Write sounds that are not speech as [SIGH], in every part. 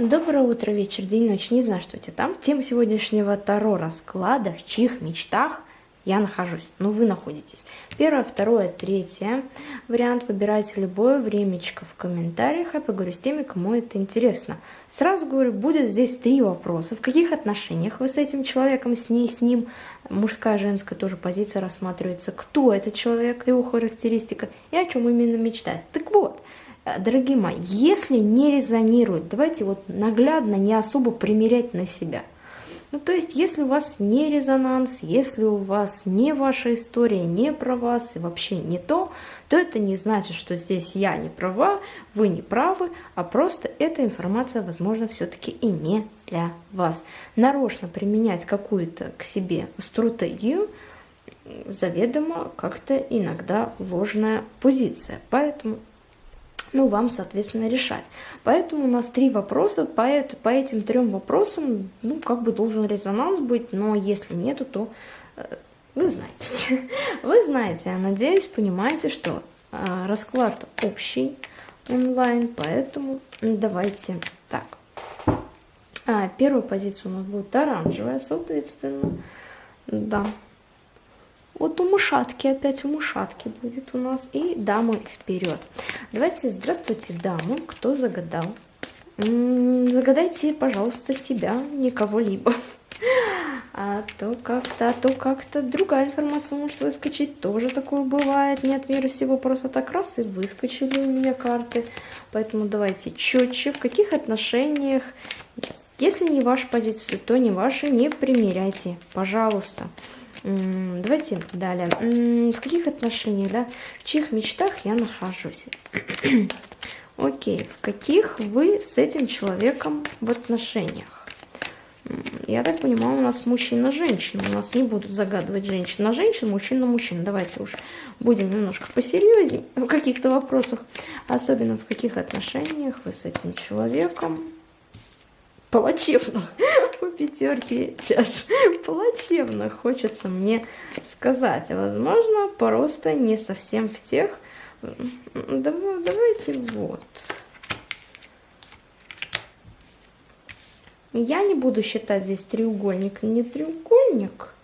Доброе утро, вечер, день, ночь, не знаю, что у тебя там. Тема сегодняшнего Таро расклада, в чьих мечтах я нахожусь, ну вы находитесь. Первое, второе, третье. Вариант выбирайте в любое времечко в комментариях, я поговорю с теми, кому это интересно. Сразу говорю, будет здесь три вопроса. В каких отношениях вы с этим человеком, с ней, с ним, мужская, женская тоже позиция рассматривается, кто этот человек, его характеристика и о чем именно мечтает. Так вот, дорогие мои, если не резонирует, давайте вот наглядно, не особо примерять на себя. Ну, то есть, если у вас не резонанс, если у вас не ваша история, не про вас и вообще не то, то это не значит, что здесь я не права, вы не правы, а просто эта информация, возможно, все-таки и не для вас. Нарочно применять какую-то к себе стратегию заведомо как-то иногда ложная позиция. Поэтому ну, вам, соответственно, решать. Поэтому у нас три вопроса, по, это, по этим трем вопросам, ну, как бы должен резонанс быть, но если нету, то э, вы знаете. [LAUGHS] Вы знаете, я надеюсь, понимаете, что э, расклад общий онлайн, поэтому давайте так. А, первая позиция у нас будет оранжевая, соответственно, да. Вот у мышатки, опять у мышатки будет у нас. И дамы вперед. Давайте, здравствуйте, дамы, кто загадал. Загадайте, пожалуйста, себя, не кого-либо. [LAUGHS] А то как-то, а то как-то другая информация может выскочить. Тоже такое бывает. Нет мира всего просто так раз и выскочили у меня карты. Поэтому давайте четче. В каких отношениях? Если не ваша позиция, то не ваши. Не примеряйте, пожалуйста. Давайте далее. В каких отношениях, да? В чьих мечтах я нахожусь? [CLEARS THROAT] Окей, в каких вы с этим человеком в отношениях? Я так понимаю, у нас мужчина-женщина. У нас не будут загадывать женщина женщин, мужчина-мужчина. Давайте уж будем немножко посерьезнее в каких-то вопросах. Особенно в каких отношениях вы с этим человеком. Плачевных по пятерке чаш. [LAUGHS] Плачевно хочется мне сказать. Возможно, просто не совсем в тех... Давайте вот. Я не буду считать здесь треугольник, не треугольник.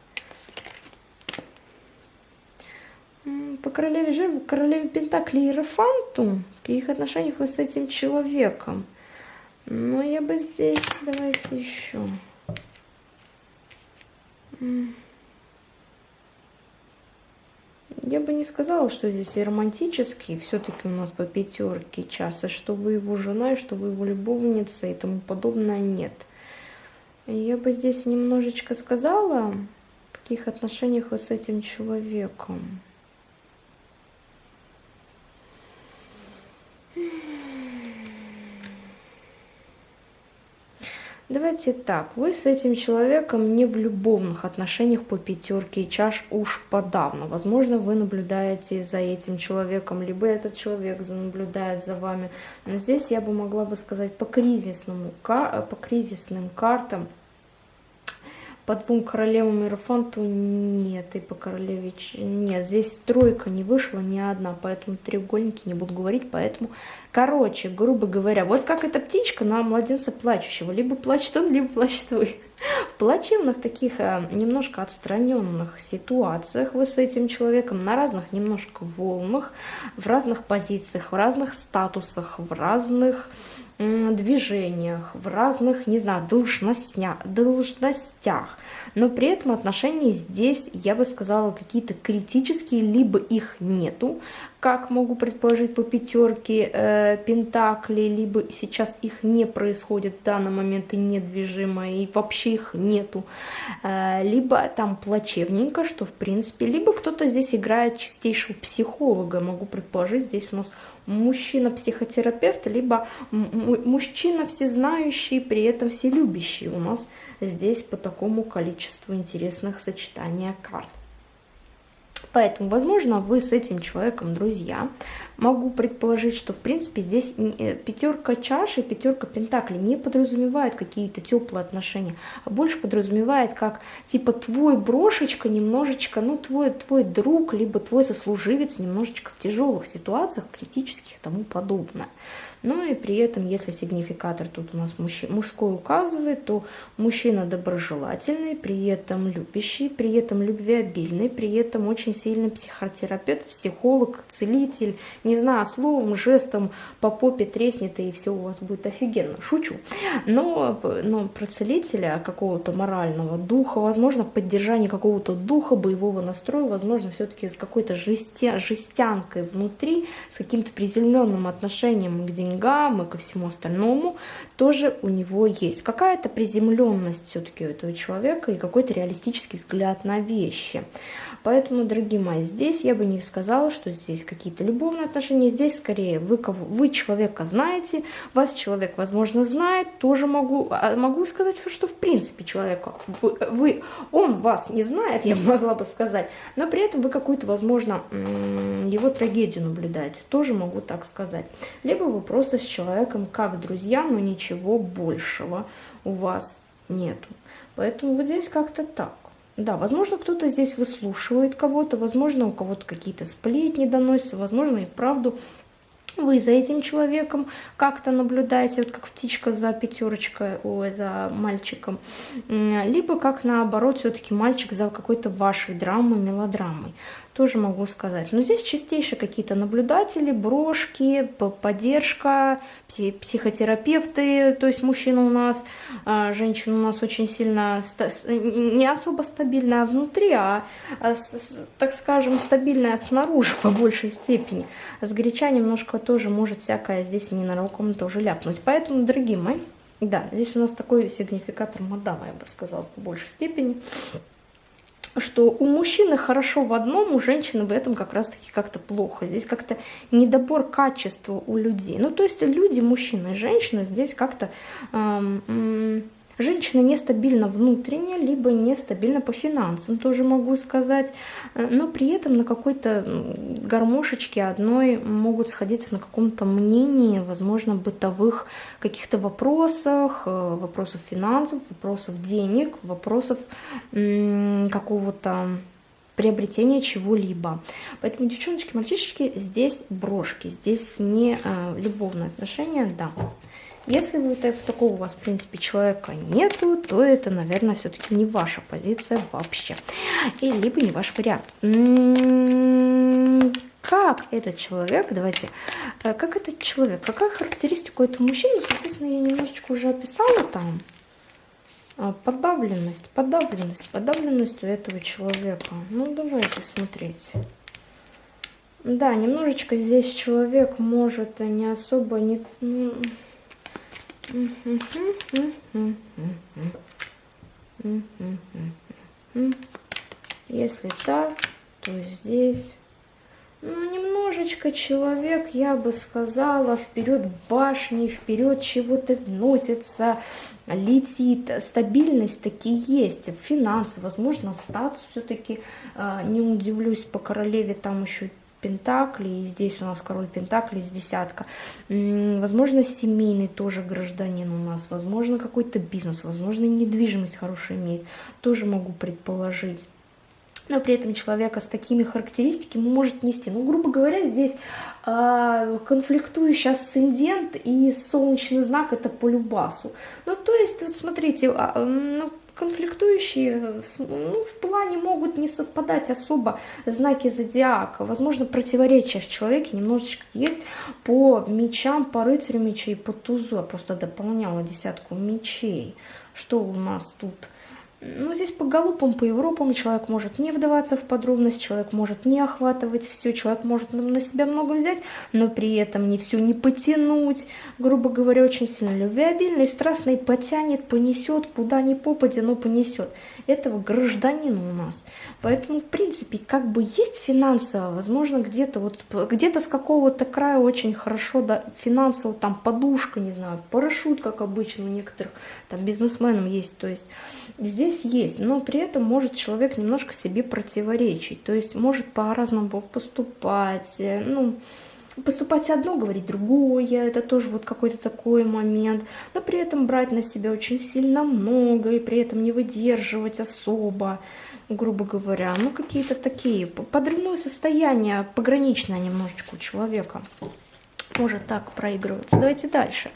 По королеве жертв, королеве Пентакли и Рафанту. В каких отношениях вы с этим человеком? Но я бы здесь, давайте еще. Я бы не сказала, что здесь романтический, все-таки у нас по пятерке часа, что вы его жена, и что вы его любовница и тому подобное, нет. Я бы здесь немножечко сказала, в каких отношениях вы с этим человеком. Давайте так, вы с этим человеком не в любовных отношениях по пятерке чаш уж подавно. Возможно, вы наблюдаете за этим человеком, либо этот человек наблюдает за вами. Но здесь я бы могла бы сказать по кризисному, по кризисным картам по двум королевам Иерофанту нет, и по королеве... Нет, здесь тройка не вышла ни одна, поэтому треугольники не буду говорить, поэтому... Короче, грубо говоря, вот как эта птичка на младенца плачущего. Либо плачет он, либо плачет вы. В плачевных таких а, немножко отстраненных ситуациях вы с этим человеком на разных немножко волнах, в разных позициях, в разных статусах, в разных движениях, в разных, не знаю, должностях, должностях. Но при этом отношения здесь, я бы сказала, какие-то критические, либо их нету, как могу предположить по пятерке э, Пентакли, либо сейчас их не происходит в данный момент и недвижимо, и вообще их нету. Э, либо там плачевненько, что в принципе, либо кто-то здесь играет чистейшего психолога, могу предположить, здесь у нас мужчина-психотерапевт, либо мужчина всезнающий, при этом вселюбящий у нас здесь по такому количеству интересных сочетаний карт. Поэтому, возможно, вы с этим человеком друзья. могу предположить, что, в принципе, здесь э, пятерка чаши, пятерка пентаклей не подразумевает какие-то теплые отношения, а больше подразумевает как, типа, твой брошечка немножечко, ну, твой, твой друг, либо твой сослуживец немножечко в тяжелых ситуациях, критических и тому подобное. Ну и при этом, если сигнификатор тут у нас мужской указывает, то мужчина доброжелательный, при этом любящий, при этом любвеобильный, при этом очень сильный психотерапевт, психолог, целитель, не знаю, словом, жестом по попе треснет и все у вас будет офигенно. Шучу. Но, но про целителя какого-то морального духа, возможно, поддержание какого-то духа, боевого настроя, возможно, все-таки с какой-то жестя, жестянкой внутри, с каким-то приземленным отношением к деньгам и ко всему остальному, тоже у него есть. Какая-то приземленность все-таки у этого человека и какой-то реалистический взгляд на вещи. Поэтому, дорогие мои, здесь я бы не сказала, что здесь какие-то любовные отношения. Здесь скорее вы, кого, вы человека знаете, вас человек, возможно, знает. Тоже могу, а, могу сказать, что в принципе человека, вы, вы, он вас не знает, я [LAUGHS] могла бы сказать. Но при этом вы какую-то, возможно, его трагедию наблюдаете. Тоже могу так сказать. Либо вы просто с человеком как друзья, но ничего большего у вас нету. Поэтому вот здесь как-то так. Да, возможно, кто-то здесь выслушивает кого-то, возможно, у кого-то какие-то сплетни доносятся, возможно, и вправду вы за этим человеком как-то наблюдаете, вот как птичка за пятерочкой, ой, за мальчиком, либо как наоборот, все-таки мальчик за какой-то вашей драмой, мелодрамой тоже могу сказать. Но здесь чистейшие какие-то наблюдатели, брошки, поддержка, психотерапевты, то есть мужчина у нас, а, женщина у нас очень сильно, не особо стабильная внутри, а, а так скажем, стабильная снаружи по большей степени. А с горяча немножко тоже может всякое здесь ненароком тоже ляпнуть. Поэтому, дорогие мои, да, здесь у нас такой сигнификатор мадама, я бы сказала, в большей степени что у мужчины хорошо в одном, у женщины в этом как раз-таки как-то плохо. Здесь как-то недобор качества у людей. Ну, то есть люди, мужчины и женщины здесь как-то... Эм, Женщина нестабильна внутренне, либо нестабильна по финансам, тоже могу сказать. Но при этом на какой-то гармошечке одной могут сходиться на каком-то мнении, возможно, бытовых каких-то вопросах, э, вопросов финансов, вопросов денег, вопросов какого-то приобретения чего-либо. Поэтому, девчоночки, мальчишечки, здесь брошки, здесь не э, любовные отношения, да. Если вот такого у вас, в принципе, человека нету, то это, наверное, все-таки не ваша позиция вообще. И либо не ваш вариант. М-м-м, как этот человек, давайте, э, как этот человек, какая характеристика этого мужчины, соответственно, я немножечко уже описала там. А, подавленность, подавленность, подавленность у этого человека. Ну, давайте смотреть. Да, немножечко здесь человек может не особо не... Если так, то здесь... Ну, немножечко человек, я бы сказала, вперед башни, вперед чего-то носится, летит. Стабильность таки есть, финансы, возможно, статус все-таки, а, не удивлюсь, по королеве там еще Пентаклей, и здесь у нас король Пентаклей из десятка. Возможно, семейный тоже гражданин у нас, возможно, какой-то бизнес, возможно, недвижимость хорошая имеет, тоже могу предположить но при этом человека с такими характеристиками может нести. Ну, грубо говоря, здесь э, конфликтующий асцендент и солнечный знак это по любасу. Ну, то есть, вот смотрите, э, ну, конфликтующие ну, в плане могут не совпадать особо знаки зодиака. Возможно, противоречия в человеке немножечко есть по мечам, по рыцарю мечей, по тузу. Я просто дополняла десятку мечей. Что у нас тут? Ну, здесь по галопам, по Европам человек может не вдаваться в подробность, человек может не охватывать все, человек может на себя много взять, но при этом не все не потянуть. Грубо говоря, очень сильно любвеобильный, страстный, потянет, понесет, куда ни попадя, но понесет. Этого гражданина у нас. Поэтому, в принципе, как бы есть финансово, возможно, где-то вот где-то с какого-то края очень хорошо, да, финансово, там подушка, не знаю, парашют, как обычно у некоторых там бизнесменов есть. То есть здесь здесь есть, но при этом может человек немножко себе противоречить, то есть может по-разному поступать, э, ну, поступать одно, говорить другое, это тоже вот какой-то такой момент, но при этом брать на себя очень сильно много и при этом не выдерживать особо, грубо говоря, ну какие-то такие, подрывное состояние, пограничное немножечко у человека может так проигрываться. Давайте дальше.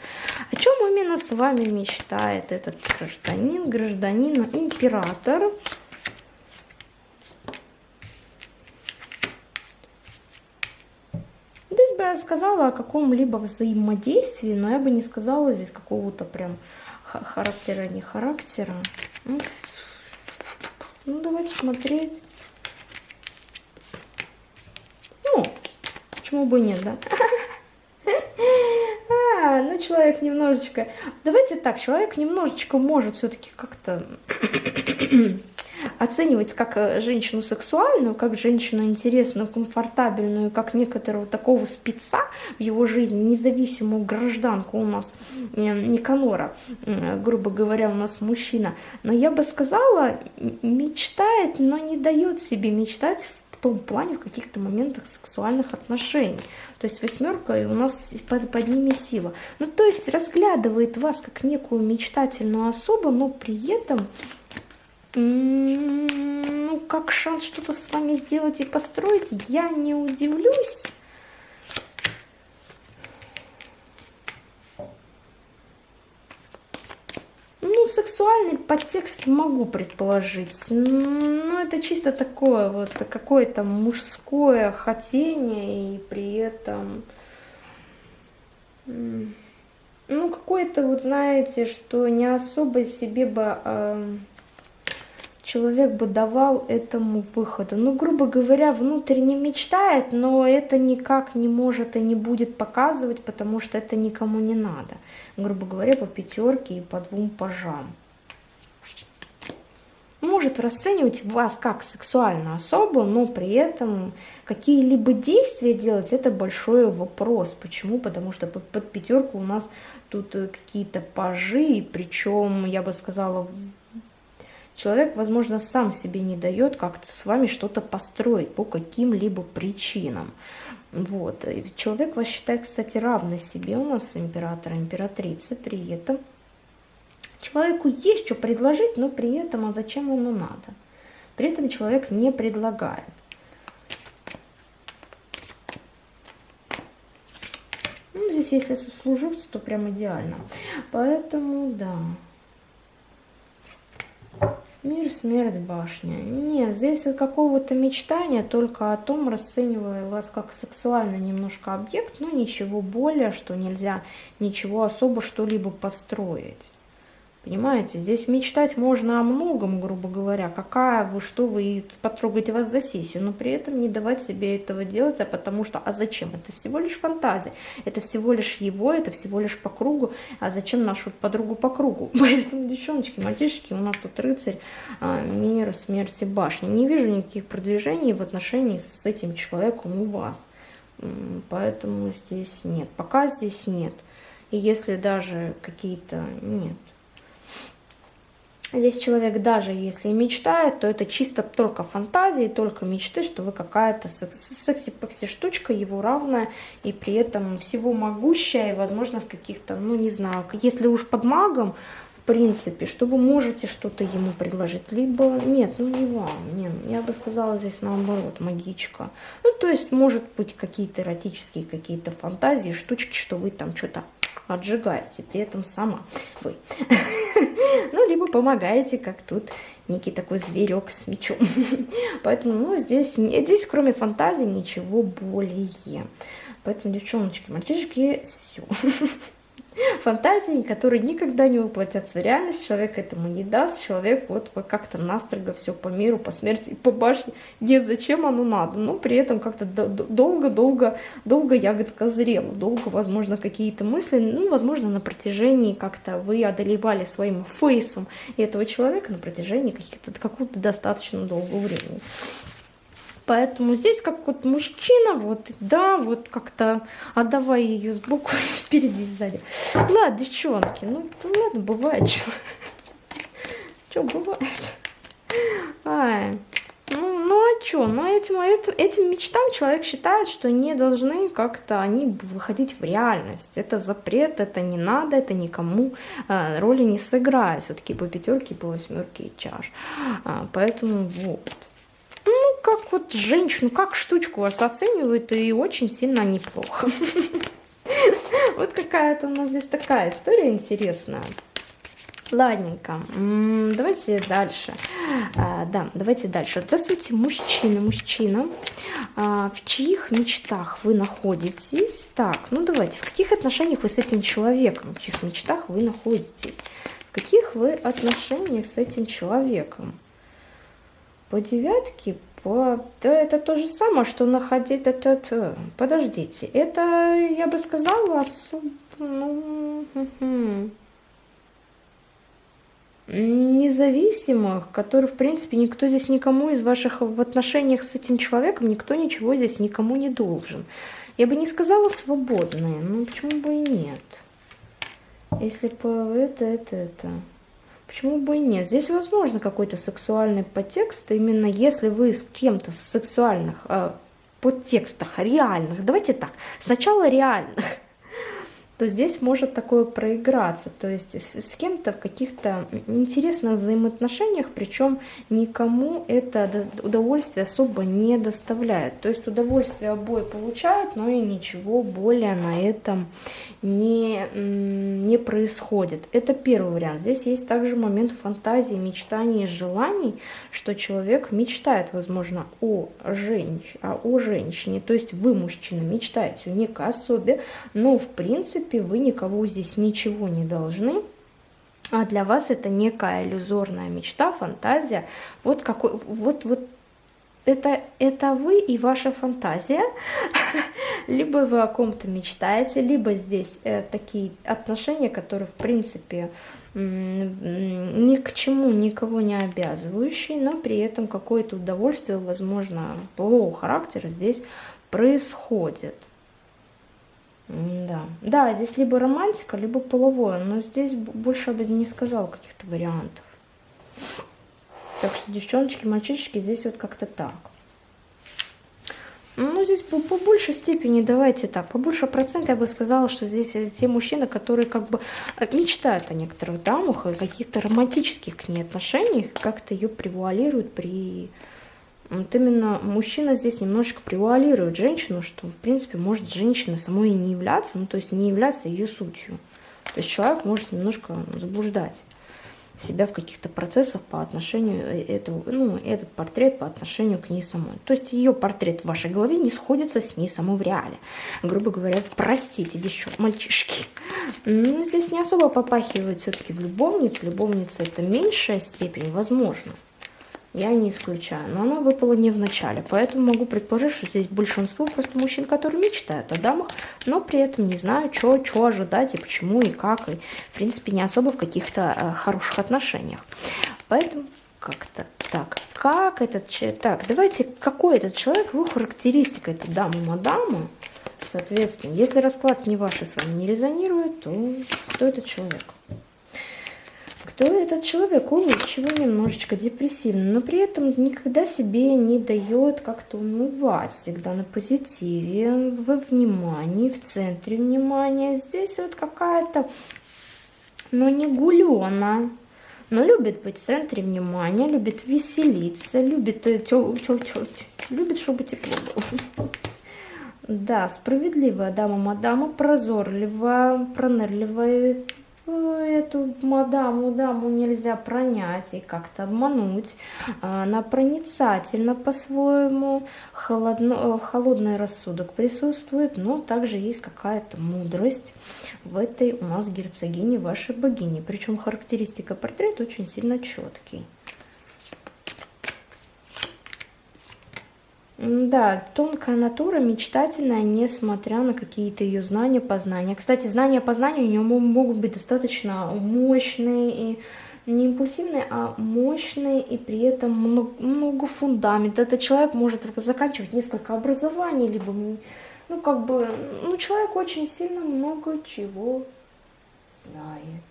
О чем именно с вами мечтает этот гражданин, гражданин, император? Здесь бы я сказала о каком-либо взаимодействии, но я бы не сказала здесь какого-то прям характера, не характера. Ну, давайте смотреть. Ну, почему бы нет, да? [LAUGHS] Ну человек немножечко... Давайте так, человек немножечко может все-таки как-то [CLEARS THROAT] оценивать как э, женщину сексуальную, как женщину интересную, комфортабельную, как некоторого такого спеца в его жизни, независимую гражданку у нас, э, Никанора, грубо говоря, у нас мужчина. Но я бы сказала, мечтает, но не дает себе мечтать том плане в каких-то моментах сексуальных отношений. То есть восьмерка и у нас под, под ними сила. Ну, то есть разглядывает вас как некую мечтательную особу, но при этом ну, как шанс что-то с вами сделать и построить, я не удивлюсь. Ну, сексуальный подтекст могу предположить. Но это чисто такое вот какое-то мужское хотение и при этом... Ну, какое-то вот, знаете, что не особо себе бы... Э, человек бы давал этому выхода. Ну, грубо говоря, внутренне мечтает, но это никак не может и не будет показывать, потому что это никому не надо. Грубо говоря, по пятерке и по двум пажам. Может расценивать вас как сексуальную особу, но при этом какие-либо действия делать, это большой вопрос. Почему? Потому что под пятерку у нас тут э, какие-то пажи, причем, я бы сказала, Человек, возможно, сам себе не дает как-то с вами что-то построить по каким-либо причинам. Вот. И человек вас считает, кстати, равной себе у нас императора, императрицы, при этом человеку есть что предложить, но при этом, а зачем ему надо? При этом человек не предлагает. Ну, здесь, если сослуживцы, то прям идеально. Поэтому, да. Мир, смерть, башня. Нет, здесь какого-то мечтания, только о том, расценивая вас как сексуально немножко объект, но ничего более, что нельзя ничего особо что-либо построить. Понимаете, здесь мечтать можно о многом, грубо говоря, какая вы, что вы, потрогать вас за сессию, но при этом не давать себе этого делать, а потому что, а зачем? Это всего лишь фантазия, это всего лишь его, это всего лишь по кругу, а зачем нашу подругу по кругу? [LAUGHS] Поэтому, девчоночки, мальчишки, у нас тут рыцарь, а, мир, смерти, башни. Не вижу никаких продвижений в отношении с этим человеком у вас. Поэтому здесь нет, пока здесь нет. И если даже какие-то... Нет. Здесь человек даже если мечтает, то это чисто только фантазии, только мечты, что вы какая-то секси-пекси штучка, его равная, и при этом всего могущая, и возможно в каких-то, ну не знаю, если уж под магом, в принципе, что вы можете что-то ему предложить, либо нет, ну не вам, нет, я бы сказала здесь наоборот, магичка. Ну то есть может быть какие-то эротические какие-то фантазии, штучки, что вы там что-то отжигаете, при этом сама вы. [LAUGHS] Ну, либо помогаете, как тут некий такой зверек с мечом. [LAUGHS] Поэтому, ну, здесь, здесь кроме фантазии ничего более. Поэтому, девчоночки, мальчишки, все. [LAUGHS] фантазии, которые никогда не воплотятся в реальность, человек этому не даст, человек вот как-то настрого все по миру, по смерти, по башне, нет, зачем оно надо, но при этом как-то долго-долго, долго ягодка зрела, долго, возможно, какие-то мысли, ну, возможно, на протяжении как-то вы одолевали своим фейсом этого человека на протяжении каких-то какого-то достаточно долгого времени. Поэтому здесь как вот мужчина, вот, да, вот как-то отдавай ее сбоку, спереди [LAUGHS] сзади. Ладно, девчонки, ну ладно, бывает, что. [LAUGHS] Что бывает? Ай. Ну, ну, а что? Но этим, этим, этим мечтам человек считает, что не должны как-то они выходить в реальность. Это запрет, это не надо, это никому э, роли не сыграет. Все-таки по пятерке, по восьмерке и чаш. А, поэтому вот. Ну, как вот женщину, как штучку вас оценивают, и очень сильно неплохо. [LAUGHS] Вот какая-то у нас здесь такая история интересная. Ладненько, давайте дальше. А, да, давайте дальше. Здравствуйте, мужчина, мужчина. А, в чьих мечтах вы находитесь? Так, ну давайте, в каких отношениях вы с этим человеком? В чьих мечтах вы находитесь? В каких вы отношениях с этим человеком? По девятке, по... Да, это то же самое, что находить... Это, это... Подождите, это, я бы сказала, особо... Ну, независимых, которые, в принципе, никто здесь никому из ваших в отношениях с этим человеком, никто ничего здесь никому не должен. Я бы не сказала свободные, но почему бы и нет? Если по это, это, это... Почему бы и нет? Здесь возможно какой-то сексуальный подтекст, именно если вы с кем-то в сексуальных э, подтекстах реальных, давайте так, сначала реальных, то здесь может такое проиграться, то есть с кем-то в каких-то интересных взаимоотношениях, причем никому это удовольствие особо не доставляет. То есть удовольствие обои получают, но и ничего более на этом не, не происходит. Это первый вариант. Здесь есть также момент фантазии, мечтаний, желаний, что человек мечтает, возможно, о, женщ... о женщине, то есть вы, мужчина, мечтаете о некой особе, но в принципе принципе, вы никого здесь ничего не должны. А для вас это некая иллюзорная мечта, фантазия. Вот какой, вот, вот это, это вы и ваша фантазия, [LAUGHS] либо вы о ком-то мечтаете, либо здесь э, такие отношения, которые, в принципе, ни к чему никого не обязывающие, но при этом какое-то удовольствие, возможно, полового характера здесь происходит. Да. да, здесь либо романтика, либо половое, но здесь больше бы не сказала каких-то вариантов. Так что, девчоночки, мальчишки, здесь вот как-то так. Ну, здесь по, по большей степени, давайте так, по больше процент я бы сказала, что здесь те мужчины, которые как бы э, мечтают о некоторых дамах, о каких-то романтических к ней отношениях, как-то ее превуалируют при вот именно мужчина здесь немножечко превуалирует женщину, что, в принципе, может женщина самой и не являться, ну, то есть не являться ее сутью. То есть человек может немножко заблуждать себя в каких-то процессах по отношению э, этого, ну, этот портрет по отношению к ней самой. То есть ее портрет в вашей голове не сходится с ней самой в реале. Грубо говоря, простите, еще мальчишки. Ну, здесь не особо попахивает все-таки в любовнице. Любовница это меньшая степень, возможно я не исключаю. Но она выпала не в начале, поэтому могу предположить, что здесь большинство просто мужчин, которые мечтают о дамах, но при этом не знаю, что ожидать и почему, и как, и в принципе не особо в каких-то э, хороших отношениях. Поэтому как-то так. Как этот человек? Так, давайте, какой этот человек, его характеристика, это дама-мадама, соответственно. Если расклад не ваш и с вами не резонирует, то кто этот человек? Кто этот человек? Улыбчивый, немножечко депрессивный, но при этом никогда себе не дает как-то умывать, всегда на позитиве, во внимании, в центре внимания. Здесь вот какая-то, ну не гулена, но любит быть в центре внимания, любит веселиться, любит, э, тё, тё, тё, любит, чтобы тепло было. [LAUGHS] Да, справедливая дама-мадама, прозорливая, пронырливая, эту мадаму, даму нельзя пронять и как-то обмануть. Она проницательна по-своему, холодно, холодный рассудок присутствует, но также есть какая-то мудрость в этой у нас герцогине, вашей богини. Причем характеристика портрета очень сильно четкий. Да, тонкая натура, мечтательная, несмотря на какие-то ее знания, познания. Кстати, знания, познания у нее могут быть достаточно мощные и не импульсивные, а мощные и при этом много, много фундамент. Этот человек может заканчивать несколько образований, либо, ну, как бы, ну, человек очень сильно много чего знает.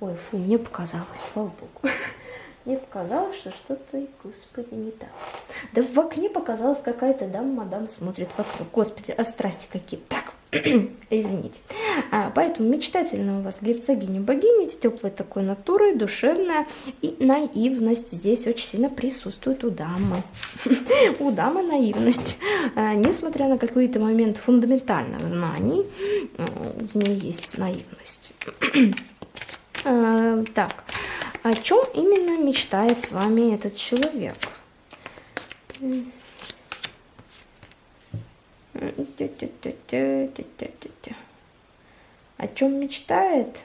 Ой, фу, мне показалось, слава богу. [LAUGHS] Мне показалось, что что-то, господи, не так. Да в окне показалась какая-то дама, мадам смотрит вокруг. Господи, а страсти какие. Так, [CLEARS THROAT] извините. А, поэтому мечтательная у вас герцогиня-богиня, теплой такой натурой, душевная и наивность здесь очень сильно присутствует у дамы. [LAUGHS] у дамы наивность. А, несмотря на какой-то момент фундаментальных знаний, у нее есть наивность. [CLEARS THROAT] а, так, о чем именно мечтает с вами этот человек? О чем мечтает?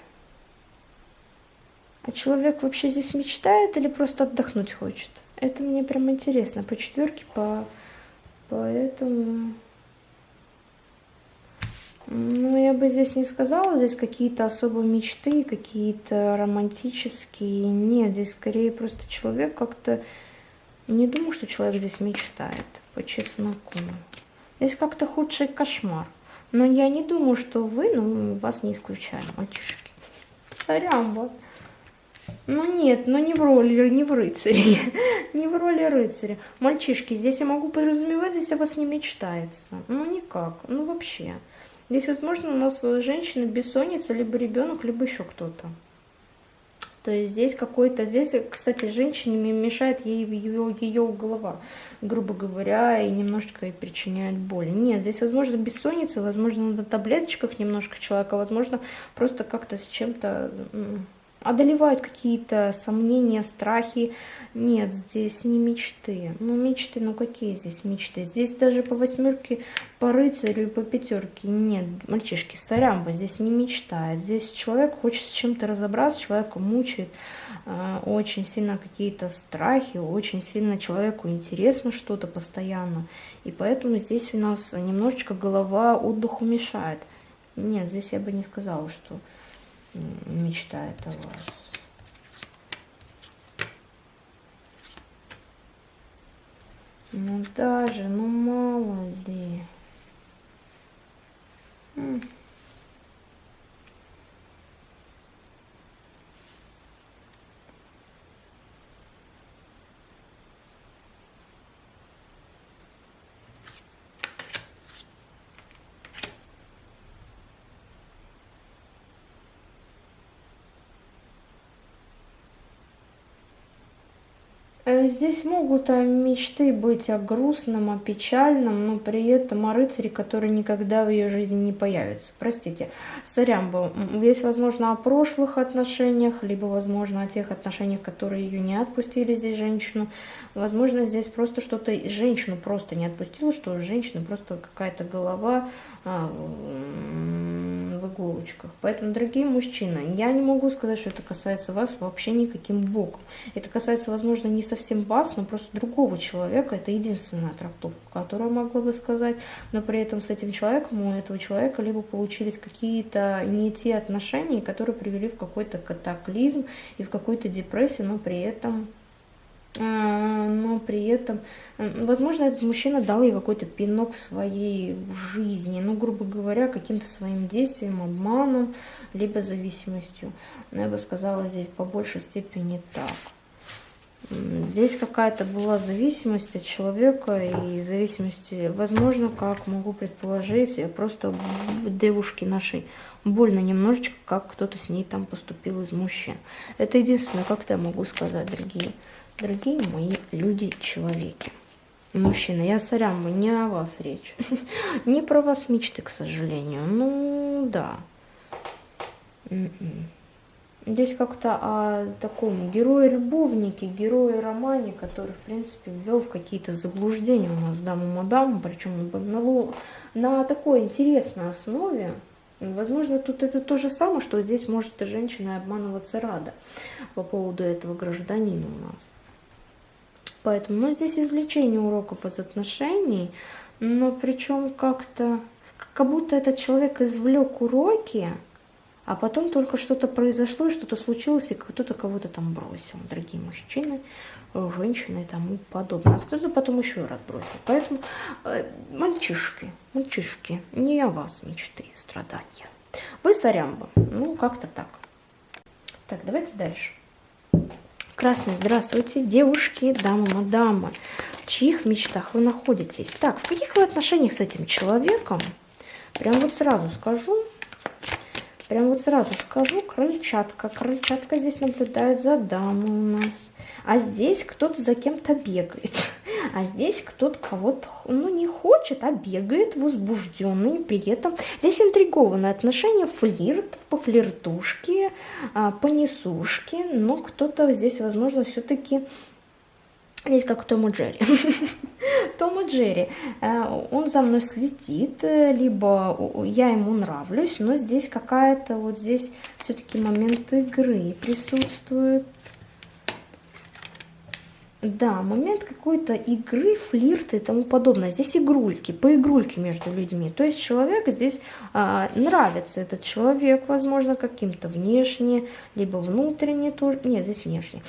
А человек вообще здесь мечтает или просто отдохнуть хочет? Это мне прям интересно. По четверке, по... Поэтому... Ну, я здесь не сказала, здесь какие-то особые мечты, какие-то романтические. Нет, здесь скорее просто человек как-то... Не думаю, что человек здесь мечтает, по чесноку. Здесь как-то худший кошмар. Но я не думаю, что вы, ну, вас не исключаем, мальчишки. Сорян, Ну нет, ну не в роли, не в рыцаре. [LAUGHS] не в роли рыцаря. Мальчишки, здесь я могу подразумевать, здесь о вас не мечтается. Ну никак, ну вообще. Здесь, возможно, у нас женщина бессонница, либо ребенок, либо еще кто-то. То есть здесь какой-то, здесь, кстати, женщине мешает ей ее, ее голова, грубо говоря, и немножечко ей причиняет боль. Нет, здесь, возможно, бессонница, возможно, на таблеточках немножко человека, возможно, просто как-то с чем-то одолевают какие-то сомнения, страхи. Нет, здесь не мечты. Ну, мечты, ну какие здесь мечты? Здесь даже по восьмерке, по рыцарю и по пятерке нет. Мальчишки, сорямба здесь не мечтает. Здесь человек хочет с чем-то разобраться, человека мучает э, очень сильно какие-то страхи, очень сильно человеку интересно что-то постоянно. И поэтому здесь у нас немножечко голова отдыху мешает. Нет, здесь я бы не сказала, что мечтает о вас. Ну даже, ну мало ли. Э, здесь могут э, мечты быть о грустном, о печальном, но при этом о рыцаре, который никогда в ее жизни не появится. Простите, сорямба. Здесь, возможно, о прошлых отношениях, либо, возможно, о тех отношениях, которые ее не отпустили здесь женщину. Возможно, здесь просто что-то, женщину просто не отпустила, что у женщины просто какая-то голова а, в иголочках. Поэтому, дорогие мужчины, я не могу сказать, что это касается вас вообще никаким боком. Это касается, возможно, не совсем вас, но просто другого человека. Это единственная трактовка, которую могла бы сказать. Но при этом с этим человеком, у этого человека, либо получились какие-то не те отношения, которые привели в какой-то катаклизм и в какую-то депрессию, но при этом но при этом, возможно, этот мужчина дал ей какой-то пинок в своей жизни, ну, грубо говоря, каким-то своим действием, обманом, либо зависимостью. Но я бы сказала здесь по большей степени так. Здесь какая-то была зависимость от человека и зависимости, возможно, как могу предположить, просто девушке нашей больно немножечко, как кто-то с ней там поступил из мужчин. Это единственное, как-то я могу сказать, дорогие Дорогие мои люди-человеки, мужчины, я сорян, не о вас речь. [LAUGHS] не про вас мечты, к сожалению. Ну, да. М-м. Здесь как-то о таком герое-любовнике, герое-романе, который, в принципе, ввел в какие-то заблуждения у нас даму-мадаму, причем на, на такой интересной основе. Возможно, тут это то же самое, что здесь может и женщина обманываться рада по поводу этого гражданина у нас. Поэтому, ну, здесь извлечение уроков из отношений, но причем как-то, как будто этот человек извлек уроки, а потом только что-то произошло, что-то случилось, и кто-то кого-то там бросил, дорогие мужчины, женщины и тому подобное. А кто-то потом еще раз бросил. Поэтому, э, мальчишки, мальчишки, не о вас мечты страдания. Вы сорямба. Ну, как-то так. Так, давайте дальше. Красный, здравствуйте, девушки, дамы, мадамы. в чьих мечтах вы находитесь. Так, в каких вы отношениях с этим человеком? Прям вот сразу скажу. Прям вот сразу скажу, крольчатка. Крольчатка здесь наблюдает за дамой у нас. А здесь кто-то за кем-то бегает. А здесь кто-то кого-то, ну, не хочет, а бегает возбужденный. При этом здесь интригованное отношение, флирт, по флиртушке, а, по несушке. Но кто-то здесь, возможно, все-таки Здесь как Том и Джерри. [LAUGHS] Том и Джерри. Э, он за мной следит, э, либо я ему нравлюсь, но здесь какая-то вот здесь все-таки момент игры присутствует. Да, момент какой-то игры, флирта и тому подобное. Здесь игрульки, поигрульки между людьми. То есть человек здесь нравится этот человек, возможно, каким-то внешне, либо внутренне тоже. Нет, здесь внешне.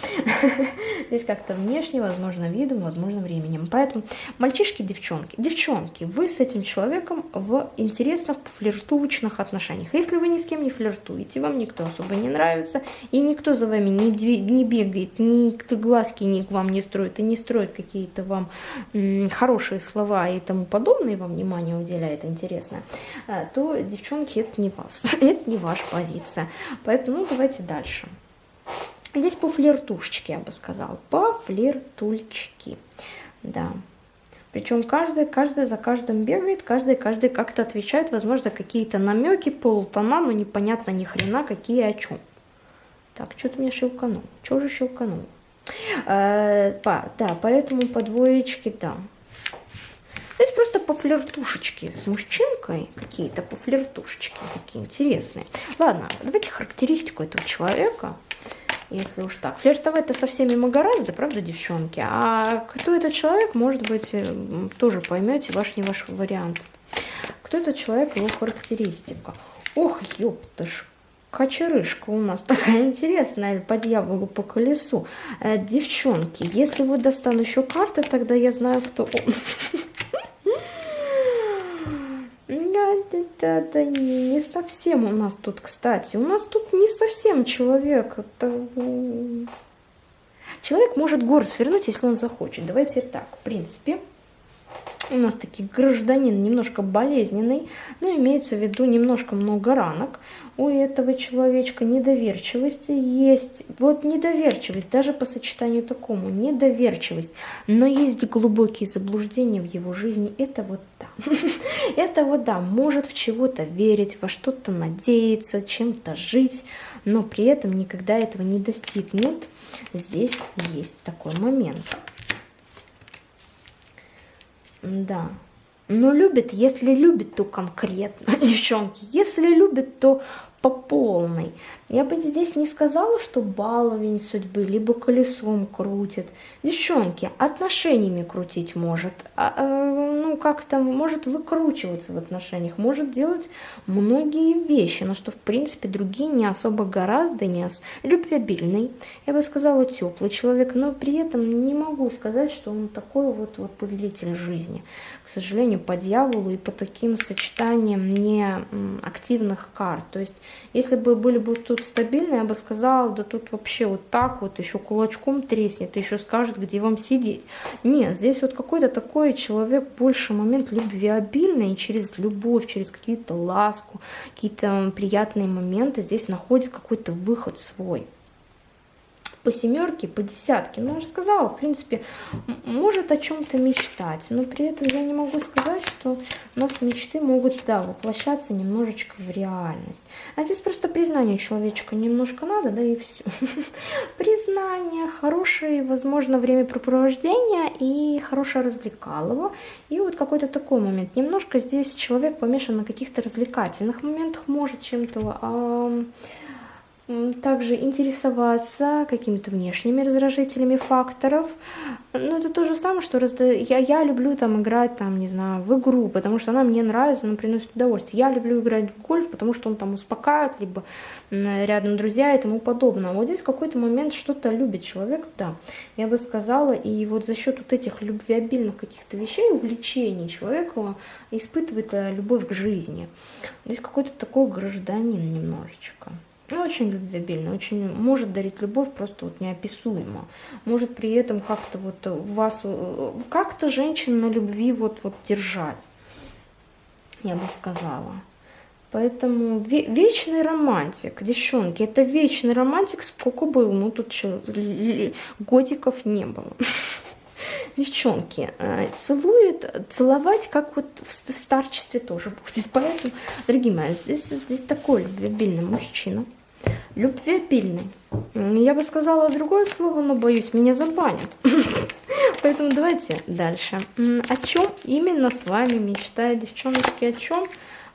[LAUGHS] Здесь как-то внешне, возможно, видом, возможно, временем. Поэтому мальчишки, девчонки. Девчонки, вы с этим человеком в интересных флиртовочных отношениях. Если вы ни с кем не флиртуете, вам никто особо не нравится, и никто за вами не, не бегает, никто глазки ни к вам не строит и не строит какие-то вам хорошие слова и тому подобное, вам внимание уделяет интересно, а, девчонки, это не вас, [LAUGHS] это не ваша позиция. Поэтому, ну, давайте дальше. Здесь по флиртушечке, я бы сказала, по флиртульчики, да. Причем каждая, каждая за каждым бегает, каждая, каждая как-то отвечает, возможно, какие-то намеки, полутона, но непонятно ни хрена, какие о чем. Так, что-то мне щелканул. Что же щелканул? Э, да, поэтому по двоечке, да. Здесь просто по флиртушечке с мужчинкой, какие-то по флиртушечке такие интересные. Ладно, давайте характеристику этого человека, если уж так. Флиртовать-то со всеми мы гораздо, правда, девчонки? А кто этот человек, может быть, э, тоже поймете, ваш не ваш вариант. Кто этот человек, его характеристика. Ох, ёптышка Кочерышка у нас такая интересная по дьяволу по колесу. Э, девчонки, если вы достану еще карты, тогда я знаю, кто он. [LAUGHS] Да, да, не, совсем у нас тут, кстати. У нас тут не совсем человек. Это... Человек может горы свернуть, если он захочет. Давайте так, в принципе, у нас таки гражданин немножко болезненный, но имеется в виду немножко много ранок у этого человечка недоверчивости есть. Вот недоверчивость, даже по сочетанию такому, недоверчивость. Но есть глубокие заблуждения в его жизни. Это вот да. [LAUGHS] Это вот да, может в чего-то верить, во что-то надеяться, чем-то жить, но при этом никогда этого не достигнет. Здесь есть такой момент. Да, но любит, если любит, то конкретно, [LAUGHS] девчонки. Если любит, то по полной. Я бы здесь не сказала, что баловень судьбы, либо колесом крутит. Девчонки, отношениями крутить может. А, а, ну, как-то может выкручиваться в отношениях, может делать многие вещи, но что, в принципе, другие не особо гораздо, не ос... любвеобильный. Я бы сказала, теплый человек, но при этом не могу сказать, что он такой вот, вот повелитель жизни. К сожалению, по дьяволу и по таким сочетаниям неактивных карт. То есть, если бы были бы тут тут стабильно, я бы сказала, да тут вообще вот так вот еще кулачком треснет, еще скажет, где вам сидеть. Нет, здесь вот какой-то такой человек, больше момент любвеобильный, через любовь, через какие-то ласку, какие-то приятные моменты здесь находит какой-то выход свой по семерке, по десятке. Ну, же сказала, в принципе, может о чем-то мечтать, но при этом я не могу сказать, что у нас мечты могут, да, воплощаться немножечко в реальность. А здесь просто признание человечка немножко надо, да, и все. [LAUGHS] Признание, хорошее, возможно, времяпрепровождение и хорошее развлекалово. И вот какой-то такой момент. Немножко здесь человек помешан на каких-то развлекательных моментах, может чем-то... также интересоваться какими-то внешними раздражителями факторов. Ну, это то же самое, что разда... я, я люблю там играть, там, не знаю, в игру, потому что она мне нравится, она приносит удовольствие. Я люблю играть в гольф, потому что он там успокаивает, либо рядом друзья и тому подобное. Вот здесь какой-то момент что-то любит человек, да, я бы сказала, и вот за счет вот этих любвеобильных каких-то вещей, увлечений человек испытывает э, любовь к жизни. Здесь какой-то такой гражданин немножечко ну, очень любвеобильный, очень может дарить любовь просто вот неописуемо. Может при этом как-то вот вас, как-то женщин на любви вот, вот держать, я бы сказала. Поэтому вечный романтик, девчонки, это вечный романтик, сколько был, ну тут что, годиков не было. [LAUGHS] Девчонки, э, целует, целовать, как вот в старчестве тоже [LAUGHS] будет. Поэтому, дорогие мои, здесь, здесь такой любвеобильный мужчина. Любвеобильный. Я бы сказала другое слово, но боюсь, меня забанят. [LAUGHS] Поэтому давайте дальше. О чем именно с вами мечтает девчонки? О чем?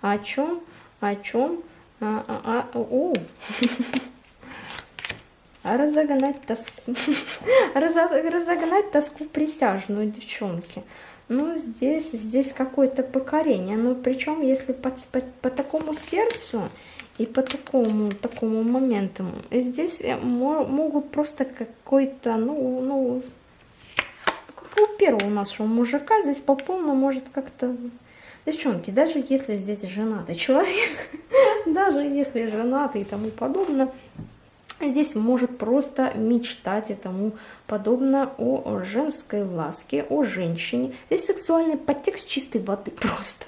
О чем? О чем? А, а, а, о. [LAUGHS] Разогнать тоску. [LAUGHS] Разогнать тоску присяжную, девчонки. Ну, здесь, здесь какое-то покорение. Но причем, если по, по, по такому сердцу и по такому, такому моменту, здесь могут просто какой-то, ну, ну, как у первого нашего мужика, здесь по полному может как-то Девчонки, даже если здесь женатый человек, [LAUGHS] даже если женатый и тому подобное, здесь может просто мечтать и тому подобное о женской ласке, о женщине. Здесь сексуальный подтекст чистой воды [LAUGHS] просто.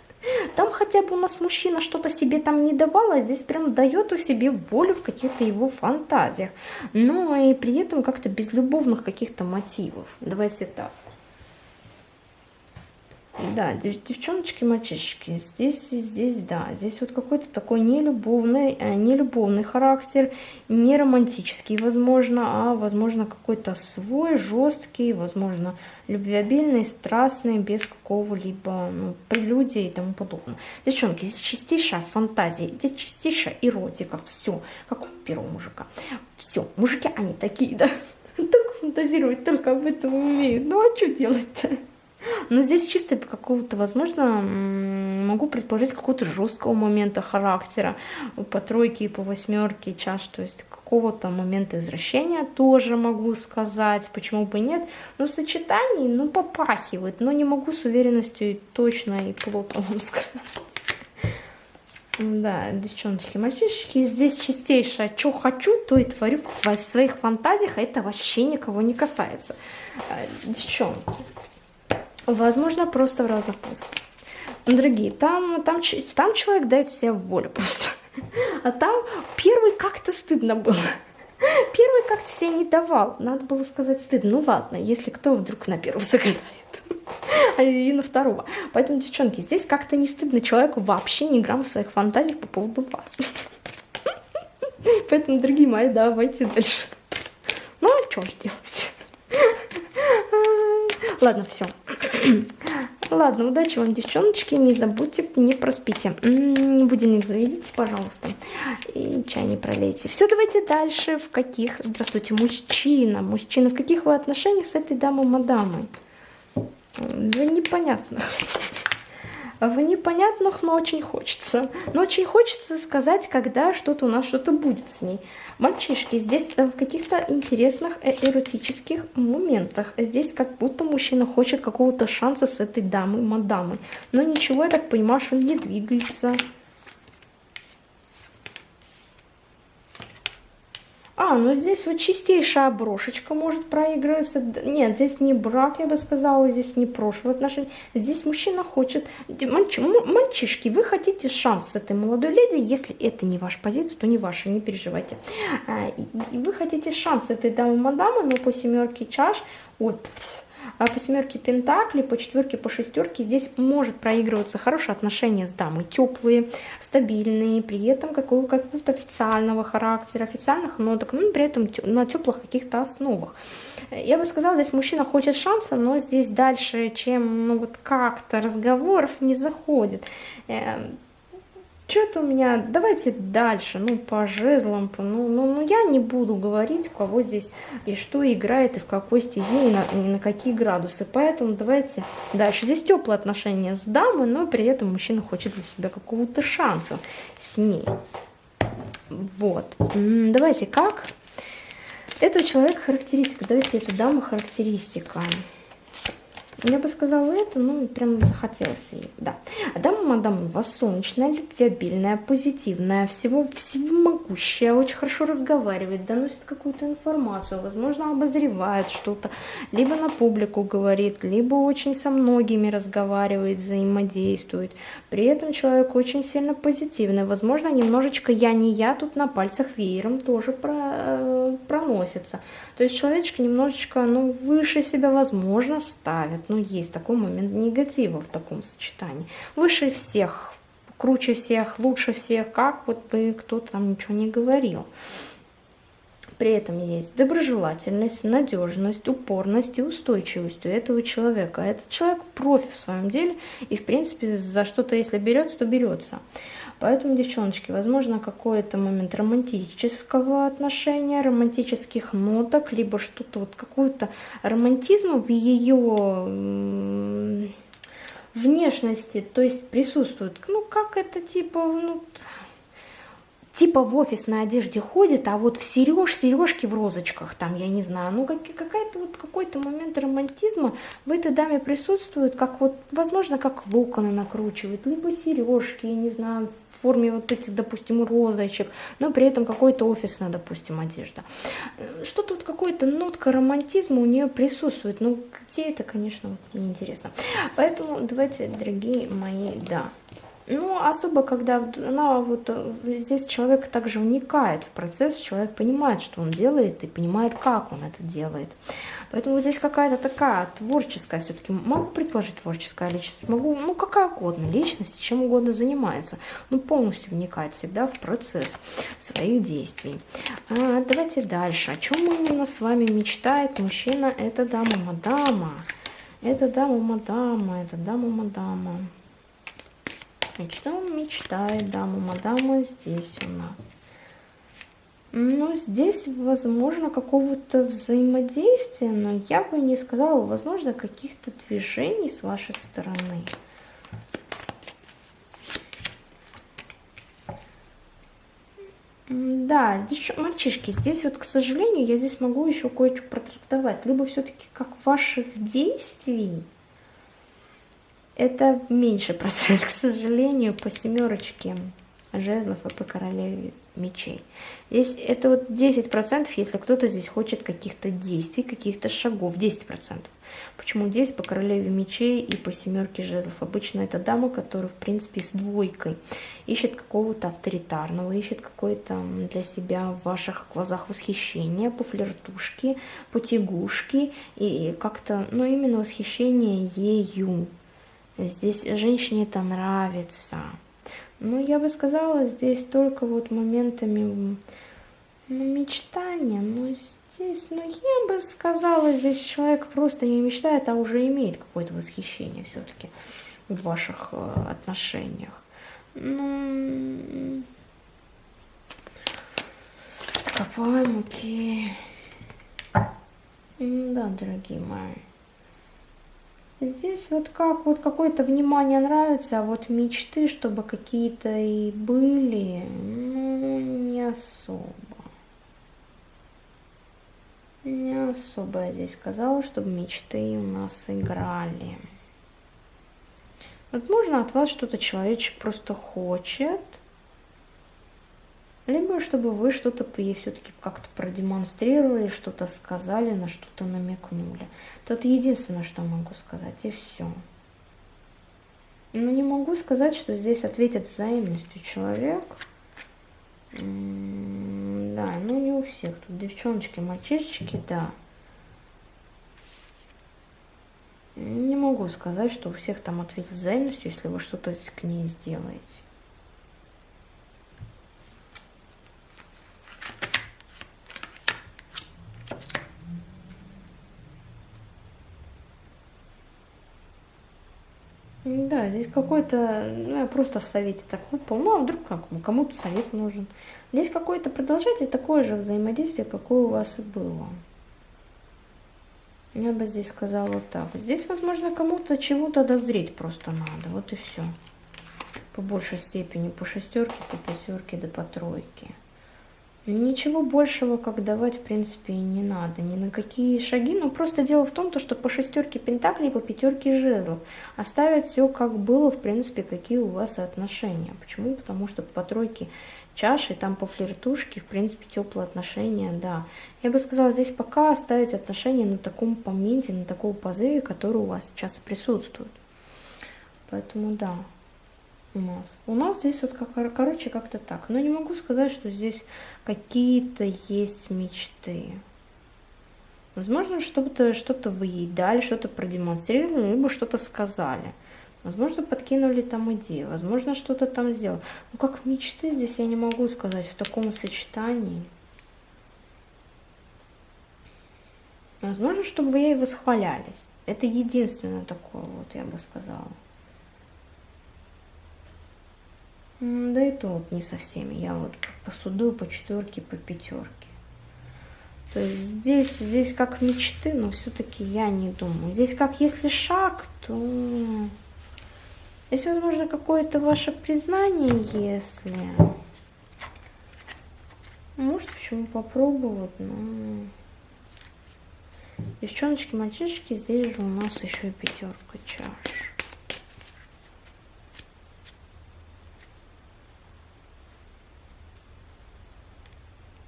Там хотя бы у нас мужчина что-то себе там не давал, а здесь прям дает у себе волю в каких-то его фантазиях. Но и при этом как-то без любовных каких-то мотивов. Давайте так. Да, девчоночки, мальчишки, здесь, здесь, да, здесь вот какой-то такой нелюбовный, э, нелюбовный характер, не романтический, возможно, а, возможно, какой-то свой, жесткий, возможно, любвеобильный, страстный, без какого-либо ну, прелюдии и тому подобное. Девчонки, здесь чистейшая фантазия, здесь чистейшая эротика, все, как у первого мужика. Все, мужики, они такие, да, [LAUGHS] только фантазировать, только об этом умеют. Ну, а что делать-то? Но здесь чисто какого-то, возможно, могу предположить какого-то жесткого момента характера по тройке и по восьмерке чаш, то есть какого-то момента извращения тоже могу сказать, почему бы нет. Но в сочетании, ну, попахивает, но не могу с уверенностью точно и плотно вам [LAUGHS] сказать. Да, девчоночки, мальчишки, здесь чистейшее, что хочу, то и творю в своих фантазиях, а это вообще никого не касается. Девчонки, Возможно, просто в разных позах. Дорогие, там, там, там человек дает себе волю просто. А там первый как-то стыдно было. Первый как-то себе не давал. Надо было сказать стыдно. Ну ладно, если кто вдруг на первого загадает. А и на второго. Поэтому, девчонки, здесь как-то не стыдно человеку вообще не грамм в своих фантазиях по поводу вас. Поэтому, дорогие мои, давайте дальше. Ну, а что ж делать? Ладно, все. [CLEARS THROAT] Ладно, удачи вам, девчоночки. Не забудьте, не проспите. Будильник заведите, пожалуйста. И чай не пролейте. Все, давайте дальше. В каких... Здравствуйте, мужчина. Мужчина, в каких вы отношениях с этой дамой-мадамой? Да непонятно [LAUGHS] в непонятных, но очень хочется. Но очень хочется сказать, когда что-то у нас что-то будет с ней. Мальчишки, здесь в каких-то интересных э, эротических моментах. Здесь как будто мужчина хочет какого-то шанса с этой дамой, мадамой. Но ничего, я так понимаю, что он не двигается. А, ну здесь вот чистейшая брошечка может проигрываться. Нет, здесь не брак, я бы сказала, здесь не прошлое отношение. Здесь мужчина хочет... Мальчи, мальчишки, вы хотите шанс с этой молодой леди, если это не ваша позиция, то не ваша, не переживайте. А, и, вы хотите шанс с этой дамы-мадамы, но по семерке чаш... Вот, по семерке пентаклей, по четверке, по шестерке здесь может проигрываться хорошие отношения с дамой, теплые, стабильные, при этом какого-то официального характера, официальных ноток, но при этом на теплых каких-то основах. Я бы сказала, здесь мужчина хочет шанса, но здесь дальше, чем ну, вот как-то разговоров не заходит. Что-то у меня, давайте дальше, ну, по жезлам, ну, ну, ну, я не буду говорить, кого здесь и что играет, и в какой стезе, и на, и на какие градусы. Поэтому давайте дальше. Здесь теплые отношения с дамой, но при этом мужчина хочет для себя какого-то шанса с ней. Вот. Давайте как? Это человек характеристика. Давайте это дама характеристика. Я бы сказала это, ну, прям захотелось ей, да. Дама мадам у вас солнечная, любвеобильная, позитивная, всего, всего могущая, очень хорошо разговаривает, доносит какую-то информацию, возможно, обозревает что-то, либо на публику говорит, либо очень со многими разговаривает, взаимодействует. При этом человек очень сильно позитивный, возможно, немножечко я не я тут на пальцах веером тоже про, э, проносится. То есть человечек немножечко, ну, выше себя, возможно, ставит. Ну, есть такой момент негатива в таком сочетании. Выше всех, круче всех, лучше всех, как вот бы кто-то там ничего не говорил. При этом есть доброжелательность, надежность, упорность и устойчивость у этого человека. Этот человек профи в своем деле и, в принципе, за что-то, если берется, то берется. Поэтому, девчоночки, возможно, какой-то момент романтического отношения, романтических ноток, либо что-то, вот какую-то романтизм в ее внешности, то есть присутствует. Ну, как это типа, ну, типа в офисной одежде ходит, а вот в сереж, сережки в розочках, там, я не знаю, ну как, какая-то вот какой-то момент романтизма в этой даме присутствует, как вот, возможно, как локоны накручивает, либо сережки, я не знаю, в форме вот этих, допустим, розочек, но при этом какой-то офисная, допустим, одежда. Что-то вот какой-то нотка романтизма у нее присутствует, ну где это, конечно, неинтересно. Поэтому давайте, дорогие мои, да, ну, особо, когда она вот э, здесь человек также вникает в процесс, человек понимает, что он делает и понимает, как он это делает. Поэтому здесь какая-то такая творческая все-таки, могу предположить творческая личность, могу, ну, какая угодно личность, чем угодно занимается, ну, полностью вникает всегда в процесс своих действий. А, давайте дальше. О чем именно с вами мечтает мужчина? Это дама-мадама. Это дама-мадама, это дама-мадама. Что мечтает дама мадама здесь у нас? Ну, здесь, возможно, какого-то взаимодействия, но я бы не сказала, возможно, каких-то движений с вашей стороны. Да, мальчишки, здесь вот, к сожалению, я здесь могу еще кое-что протрактовать. Либо все-таки как ваших действий, это меньше процент, [LAUGHS] к сожалению, по семерочке жезлов и по королеве мечей. Здесь это вот 10%, если кто-то здесь хочет каких-то действий, каких-то шагов. 10%. Почему здесь по королеве мечей и по семерке жезлов? Обычно это дама, которая, в принципе, с двойкой ищет какого-то авторитарного, ищет какое-то для себя в ваших глазах восхищение, по флиртушке, по тягушке и как-то, ну, именно восхищение ею. Здесь женщине это нравится. Ну, я бы сказала, здесь только вот моментами ну, мечтания. Но здесь, ну, я бы сказала, здесь человек просто не мечтает, а уже имеет какое-то восхищение все-таки в ваших э, отношениях. Ну, откопаем, окей. Да, дорогие мои. Здесь вот как вот какое-то внимание нравится, а вот мечты, чтобы какие-то и были, ну, не особо. Не особо я здесь сказала, чтобы мечты у нас играли. Возможно, от вас что-то человечек просто хочет, либо чтобы вы что-то ей все-таки как-то продемонстрировали, что-то сказали, на что-то намекнули. Это единственное, что могу сказать, и все. Но не могу сказать, что здесь ответит взаимностью человек. Да, ну не у всех. Тут девчоночки, мальчишечки, да. Не могу сказать, что у всех там ответит взаимностью, если вы что-то к ней сделаете. Да, здесь какой-то, ну, я просто в совете так выпал, ну, а вдруг как, кому-то совет нужен. Здесь какое-то продолжайте такое же взаимодействие, какое у вас и было. Я бы здесь сказала так. Здесь, возможно, кому-то чего-то дозреть просто надо, вот и все. По большей степени, по шестерке, по пятерке, да по тройке. Ничего большего, как давать, в принципе, не надо. Ни на какие шаги. Но просто дело в том, что по шестерке пентаклей, по пятерке жезлов оставят все как было, в принципе, какие у вас отношения. Почему? Потому что по тройке чаши, там по флиртушке, в принципе, теплые отношения, да. Я бы сказала, здесь пока оставить отношения на таком моменте, на таком позыве, который у вас сейчас присутствует. Поэтому да у нас. У нас здесь вот, как, короче, как-то так. Но не могу сказать, что здесь какие-то есть мечты. Возможно, что-то что, -то, вы ей дали, что-то продемонстрировали, либо что-то сказали. Возможно, подкинули там идею, возможно, что-то там сделали. Но как мечты здесь я не могу сказать в таком сочетании. Возможно, чтобы вы ей восхвалялись. Это единственное такое, вот я бы сказала. Да и то вот не со всеми. Я вот по суду, по четверке, по пятерке. То есть здесь, здесь как мечты, но все-таки я не думаю. Здесь как если шаг, то... Здесь, возможно, какое-то ваше признание, если... Может, почему попробовать, но... Девчоночки, мальчишки, здесь же у нас еще и пятерка чаш.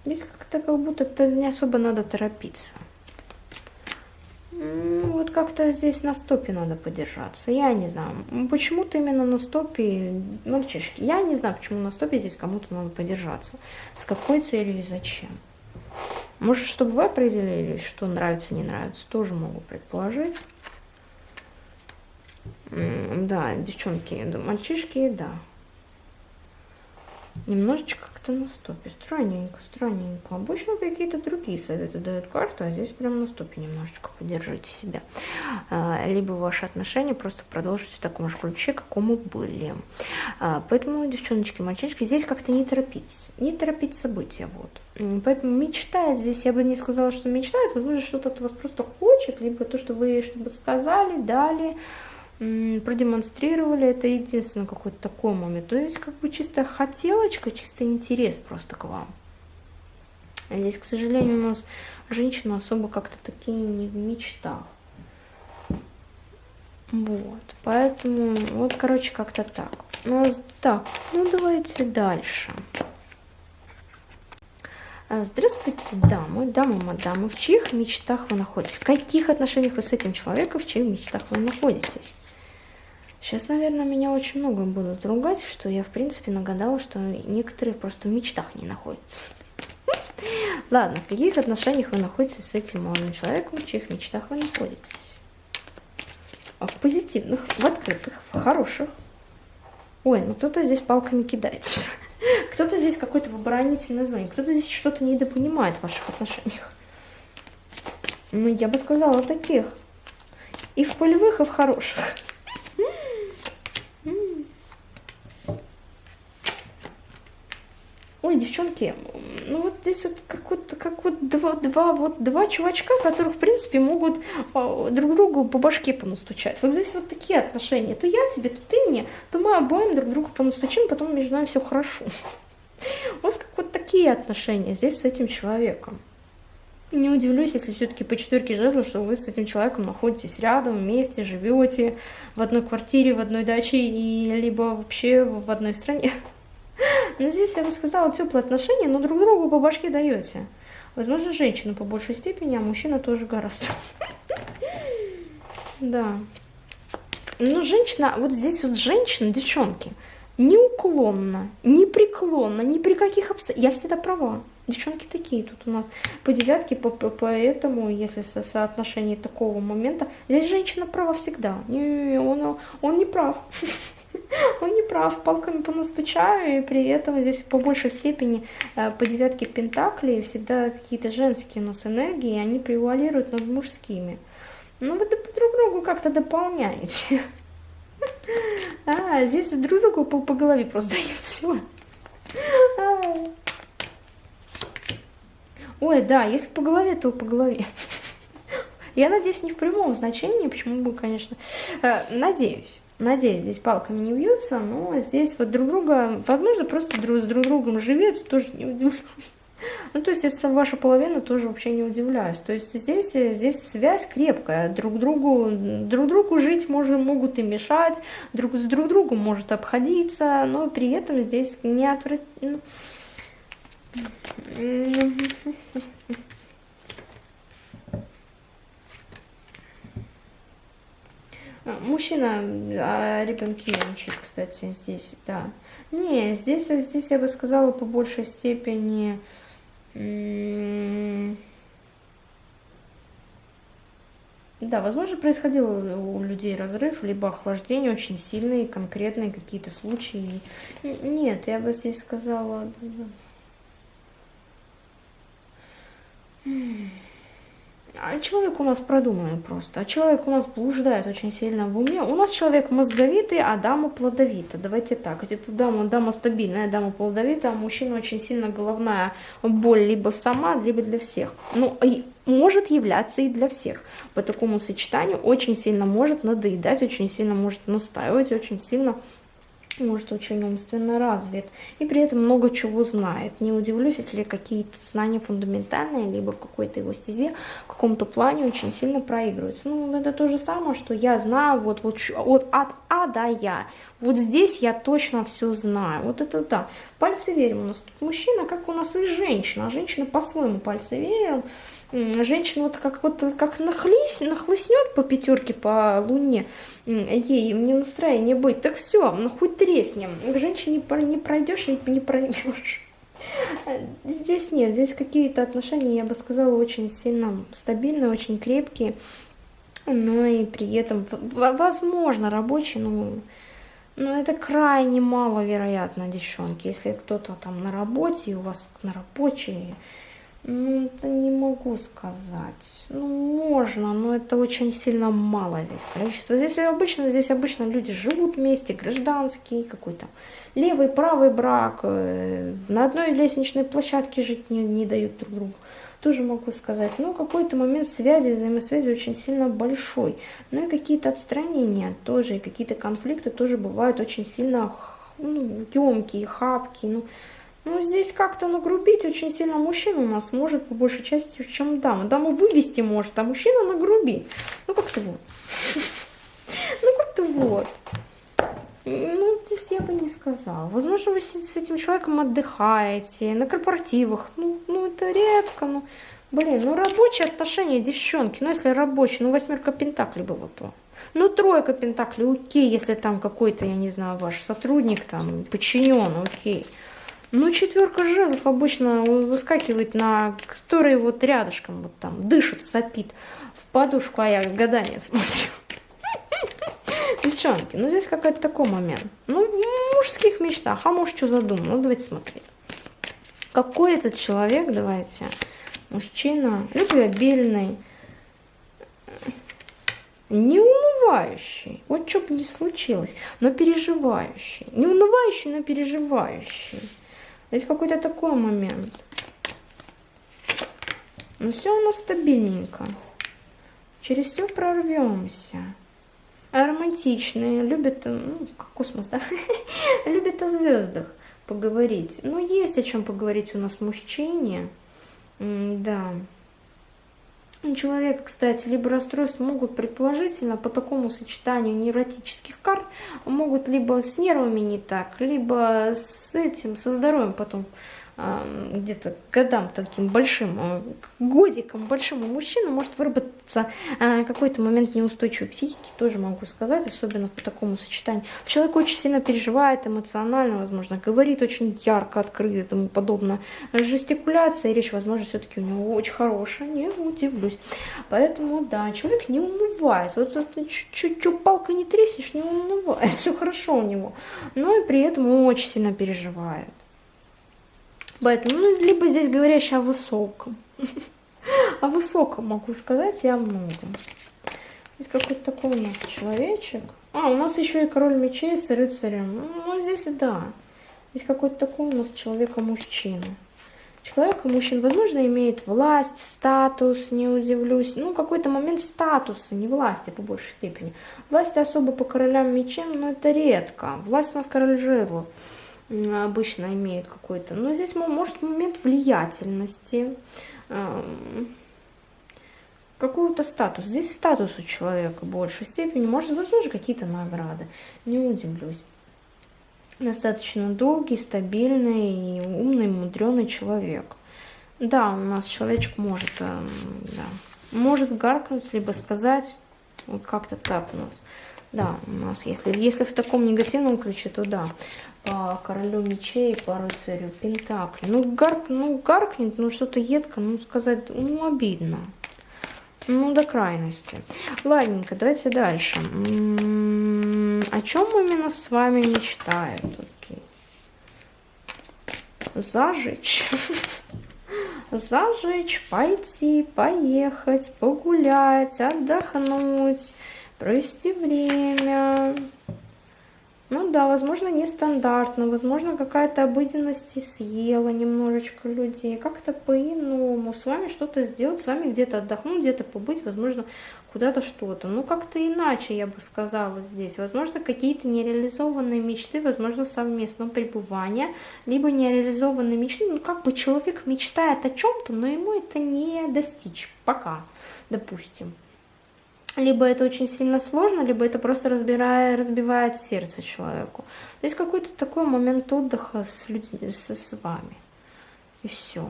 Здесь как-то как будто -то не особо надо торопиться. Вот как-то здесь на стопе надо подержаться. Я не знаю. Почему-то именно на стопе, мальчишки, я не знаю, почему на стопе здесь кому-то надо подержаться. С какой целью и зачем. Может, чтобы вы определили, что нравится, не нравится, тоже могу предположить. Да, девчонки, мальчишки, да. Немножечко как-то на стопе. Странненько, странненько. Обычно какие-то другие советы дают карту, а здесь прям на стопе немножечко поддержите себя. А, либо ваши отношения просто продолжите в таком же ключе, какому были. А, поэтому, девчоночки, мальчишки, здесь как-то не торопитесь. Не торопить события, вот. Поэтому мечтает здесь, я бы не сказала, что мечтает, возможно, что-то от вас просто хочет, либо то, что вы чтобы сказали, дали, продемонстрировали, это единственный какой-то такой момент. То есть как бы чисто хотелочка, чисто интерес просто к вам. А здесь, к сожалению, у нас женщина особо как-то такие не в мечтах. Вот, поэтому, вот, короче, как-то так. Ну, так, ну давайте дальше. А, здравствуйте, дамы, дамы, мадамы. В чьих мечтах вы находитесь? В каких отношениях вы с этим человеком, в чьих мечтах вы находитесь? Сейчас, наверное, меня очень много будут ругать, что я, в принципе, нагадала, что некоторые просто в мечтах не находятся. [LAUGHS] Ладно, в каких отношениях вы находитесь с этим молодым человеком, в чьих мечтах вы находитесь? А в позитивных, в открытых, в хороших. Ой, ну кто-то здесь палками кидается. [LAUGHS] Кто-то здесь какой-то в оборонительной зоне, кто-то здесь что-то недопонимает в ваших отношениях. Ну, я бы сказала таких. И в полевых, и в хороших. [LAUGHS] Ой, девчонки, ну вот здесь вот как вот, как вот два, два, вот два чувачка, которые, в принципе, могут э, друг другу по башке понастучать. Вот здесь вот такие отношения. То я тебе, то ты мне, то мы обоим друг другу понастучим, потом между нами все хорошо. [LAUGHS] У вас как вот такие отношения здесь с этим человеком. Не удивлюсь, если все-таки по четверке жезлов, что вы с этим человеком находитесь рядом, вместе, живете в одной квартире, в одной даче, и либо вообще в одной стране. Но здесь я бы сказала теплые отношения, но друг другу по башке даете. Возможно, женщина по большей степени, а мужчина тоже гораздо. Да. Но женщина, вот здесь вот женщина, девчонки, неуклонно, непреклонно, ни при каких обстоятельствах. Я всегда права. Девчонки такие тут у нас по девятке, по, по, поэтому, если со соотношении такого момента, здесь женщина права всегда. Не, он, он не прав. [LAUGHS] Он не прав, палками понастучаю, и при этом здесь по большей степени э, по девятке пентаклей всегда какие-то женские у нас энергии, и они превалируют над мужскими. Ну, вы друг другу как-то дополняете. [LAUGHS] А, здесь друг другу по, по голове просто дают все. [LAUGHS] Ой, да, если по голове, то по голове. Я надеюсь, не в прямом значении, почему бы, конечно, э, надеюсь. Надеюсь, здесь палками не бьются, но здесь вот друг друга, возможно, просто друг с друг другом живет, тоже не удивлюсь. [LAUGHS] Ну, то есть, если ваша половина, тоже вообще не удивляюсь. То есть, здесь, здесь связь крепкая. Друг другу, друг другу жить может, могут и мешать, друг с друг другом может обходиться, но при этом здесь не отвратительно. Мужчина, а ребенки меньше, кстати, здесь, да. Не, здесь, здесь я бы сказала по большей степени... Да, возможно, происходил у людей разрыв, либо охлаждение очень сильные, конкретные какие-то случаи. Нет, я бы здесь сказала... А человек у нас продуманный просто. А человек у нас блуждает очень сильно в уме. У нас человек мозговитый, а дама плодовита. Давайте так. Дама, дама стабильная, дама плодовитая, а мужчина очень сильно головная боль либо сама, либо для всех. Ну, и может являться и для всех. По такому сочетанию очень сильно может надоедать, очень сильно может настаивать, очень сильно может очень умственно развит и при этом много чего знает. Не удивлюсь, если какие-то знания фундаментальные, либо в какой-то его стезе, в каком-то плане очень сильно проигрываются. Ну, это то же самое, что я знаю вот, вот, вот от А до Я. Вот здесь я точно все знаю. Вот это да. Пальцы верим у нас тут мужчина, как у нас и женщина. А женщина по-своему пальцы верим женщина вот как вот как нахлись, нахлыстнет по пятерке по луне, ей мне настроение быть, так все, ну хоть треснем. К женщине не пройдешь и не пройдешь. Здесь нет, здесь какие-то отношения, я бы сказала, очень сильно стабильные, очень крепкие, но и при этом, возможно, рабочие, но, но это крайне маловероятно, девчонки. Если кто-то там на работе, и у вас на рабочей ну, это не могу сказать. Ну, можно, но это очень сильно мало здесь количество. Здесь обычно, здесь обычно люди живут вместе, гражданский какой-то левый, правый брак. Э, на одной лестничной площадке жить не, не дают друг другу. Тоже могу сказать. Но какой-то момент связи, взаимосвязи очень сильно большой. Ну и какие-то отстранения тоже, и какие-то конфликты тоже бывают очень сильно ну, емкие, хапкие. Ну, ну, здесь как-то нагрубить очень сильно мужчина у нас может по большей части, чем дама. Дама вывести может, а мужчина нагрубить. Ну, как-то вот. [LAUGHS] Ну, как-то вот. Ну, здесь я бы не сказала. Возможно, вы с этим человеком отдыхаете, на корпоративах. Ну, ну это редко, ну. Блин, ну рабочие отношения, девчонки. Ну, если рабочие, ну, восьмерка пентаклей было то. Ну, тройка пентаклей, окей, если там какой-то, я не знаю, ваш сотрудник, там, подчинен, окей. Ну, четверка жезлов обычно выскакивает на, который вот рядышком вот там дышит, сопит в подушку, а я гадание [LAUGHS] смотрю. Девчонки, ну здесь какой-то такой момент. Ну, в мужских мечтах, а может, что задумал? Ну, давайте смотреть. Какой этот человек, давайте, мужчина, любвеобильный, не унывающий, вот что бы ни случилось, но переживающий. Не унывающий, но переживающий. Есть какой-то такой момент. Ну все у нас стабильненько. Через все прорвемся. А романтичные, любят, ну, космос, да? [LAUGHS] любят о звездах поговорить. Ну, есть о чем поговорить у нас мужчине. Да. Человек, кстати, либо расстройства могут предположительно по такому сочетанию невротических карт, могут либо с нервами не так, либо с этим, со здоровьем потом где-то годам таким большим, э, годиком большим у мужчины может выработаться э, какой-то момент неустойчивой психики, тоже могу сказать, особенно по такому сочетанию. Человек очень сильно переживает эмоционально, возможно, говорит очень ярко, открыто и тому подобное. Жестикуляция, речь, возможно, все-таки у него очень хорошая, не удивлюсь. Поэтому, да, человек не унывает. Вот, чуть-чуть палка не треснешь, не унывает, [LAUGHS] все хорошо у него. Но и при этом очень сильно переживает. Поэтому, ну, либо здесь говорящий о высоком. [LAUGHS] О высоком могу сказать и о многом. Здесь какой-то такой у нас человечек. А, у нас еще и король мечей с рыцарем. Ну, здесь да. Здесь какой-то такой у нас человека-мужчина. Человека-мужчина, возможно, имеет власть, статус, не удивлюсь. Ну, какой-то момент статуса, не власти по большей степени. Власти особо по королям мечем, но это редко. Власть у нас король жезлов. Обычно имеют какой-то. Но здесь может момент влиятельности, эм, какой-то статус. Здесь статус у человека в большей степени, может, возможно, какие-то награды. Не удивлюсь. Достаточно долгий, стабильный, умный, мудренный человек. Да, у нас человечек может, эм, да, может гаркнуть, либо сказать, вот как-то так у нас. Да, у нас, если, если в таком негативном ключе, то да. По королю мечей, по рыцарю пентакли. Ну, гарк, ну гаркнет, ну что-то едко, ну сказать, ну обидно. Ну, до крайности. Ладненько, давайте дальше. М -м -м, о чем именно с вами мечтает? Окей. Зажечь. [LAUGHS] Зажечь, пойти, поехать, погулять, отдохнуть провести время. Ну да, возможно, нестандартно, возможно, какая-то обыденность и съела немножечко людей, как-то по-иному, с вами что-то сделать, с вами где-то отдохнуть, где-то побыть, возможно, куда-то что-то. Ну, как-то иначе, я бы сказала здесь. Возможно, какие-то нереализованные мечты, возможно, совместного пребывания, либо нереализованные мечты. Ну, как бы человек мечтает о чем-то, но ему это не достичь пока, допустим либо это очень сильно сложно, либо это просто разбирает, разбивает сердце человеку. То есть какой-то такой момент отдыха с людьми, с, с вами. И все.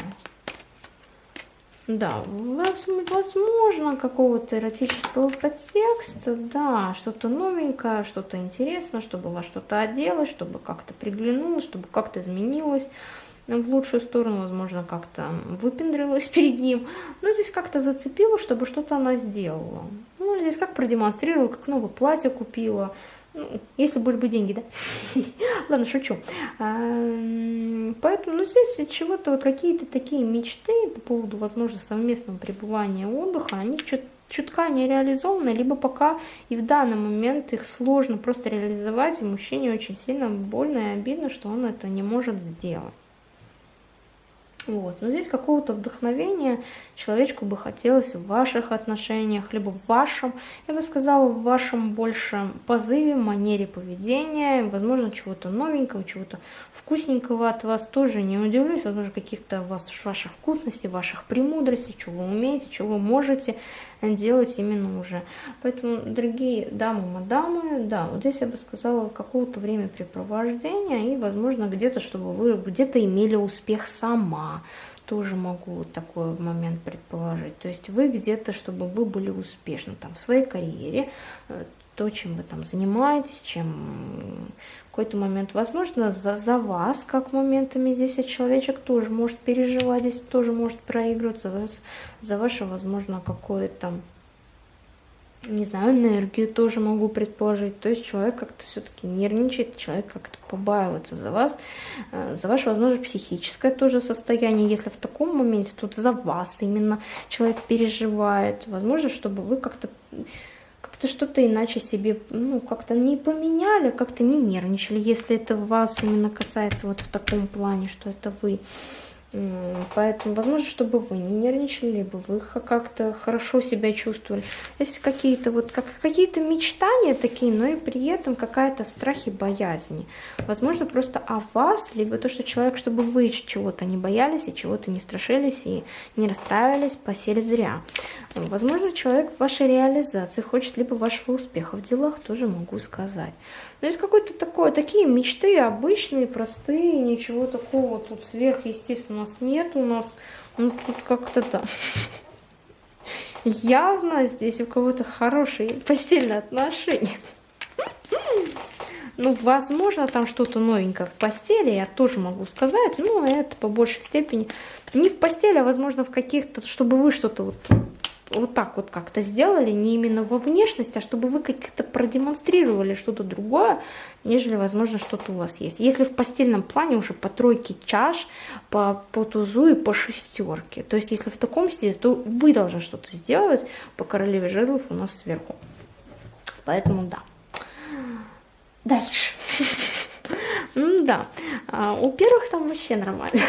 Да, возможно, какого-то эротического подтекста, да, что-то новенькое, что-то интересное, чтобы вас что-то оделось, чтобы как-то приглянулось, чтобы как-то изменилось в лучшую сторону, возможно, как-то выпендрилась перед ним. Но здесь как-то зацепила, чтобы что-то она сделала. Ну, здесь как продемонстрировала, как новое платье купила. Ну, если были бы деньги, да? [LAUGHS] Ладно, шучу. А, поэтому, ну, здесь чего-то, вот какие-то такие мечты по поводу, возможно, совместного пребывания отдыха, они чутка не реализованы, либо пока и в данный момент их сложно просто реализовать, и мужчине очень сильно больно и обидно, что он это не может сделать. Вот. Но здесь какого-то вдохновения человечку бы хотелось в ваших отношениях, либо в вашем, я бы сказала, в вашем большем позыве, манере поведения, возможно, чего-то новенького, чего-то вкусненького от вас тоже не удивлюсь, возможно, каких-то вас, ваших вкусностей, ваших премудростей, чего вы умеете, чего вы можете делать именно уже. Поэтому, дорогие дамы, мадамы, да, вот здесь я бы сказала, какого-то времяпрепровождения и, возможно, где-то, чтобы вы где-то имели успех сама, тоже могу такой момент предположить. То есть вы где-то, чтобы вы были успешны там в своей карьере, э, то, чем вы там занимаетесь, чем какой-то момент, возможно, за, за вас, как моментами здесь и человечек тоже может переживать, здесь тоже может проигрываться, за, за ваше, возможно, какое-то не знаю, энергию тоже могу предположить. То есть человек как-то все-таки нервничает, человек как-то побаивается за вас, э, за ваше, возможно, психическое тоже состояние. Если в таком моменте тут за вас именно человек переживает, возможно, чтобы вы как-то как-то что-то иначе себе, ну, как-то не поменяли, как-то не нервничали, если это вас именно касается вот в таком плане, что это вы. Поэтому, возможно, чтобы вы не нервничали, либо вы как-то хорошо себя чувствовали. Есть какие-то вот как какие-то мечтания такие, но и при этом какая-то страх и боязни. Возможно, просто о вас, либо то, что человек, чтобы вы чего-то не боялись и чего-то не страшились и не расстраивались, посели зря. Возможно, человек в вашей реализации хочет либо вашего успеха в делах, тоже могу сказать. Но есть какой-то такой, такие мечты обычные, простые, ничего такого тут сверхъестественного нас нет. У нас ну, тут как-то да. Явно здесь у кого-то хорошие постельные отношения. Ну, возможно, там что-то новенькое в постели, я тоже могу сказать, но это по большей степени не в постели, а, возможно, в каких-то, чтобы вы что-то вот вот так вот как-то сделали, не именно во внешность, а чтобы вы как-то продемонстрировали что-то другое, нежели, возможно, что-то у вас есть. Если в постельном плане уже по тройке чаш, по, по тузу и по шестерке. То есть, если в таком стиле, то вы должны что-то сделать по королеве жезлов у нас сверху. Поэтому да. Дальше. [LAUGHS] Ну да, а, у первых там вообще нормально.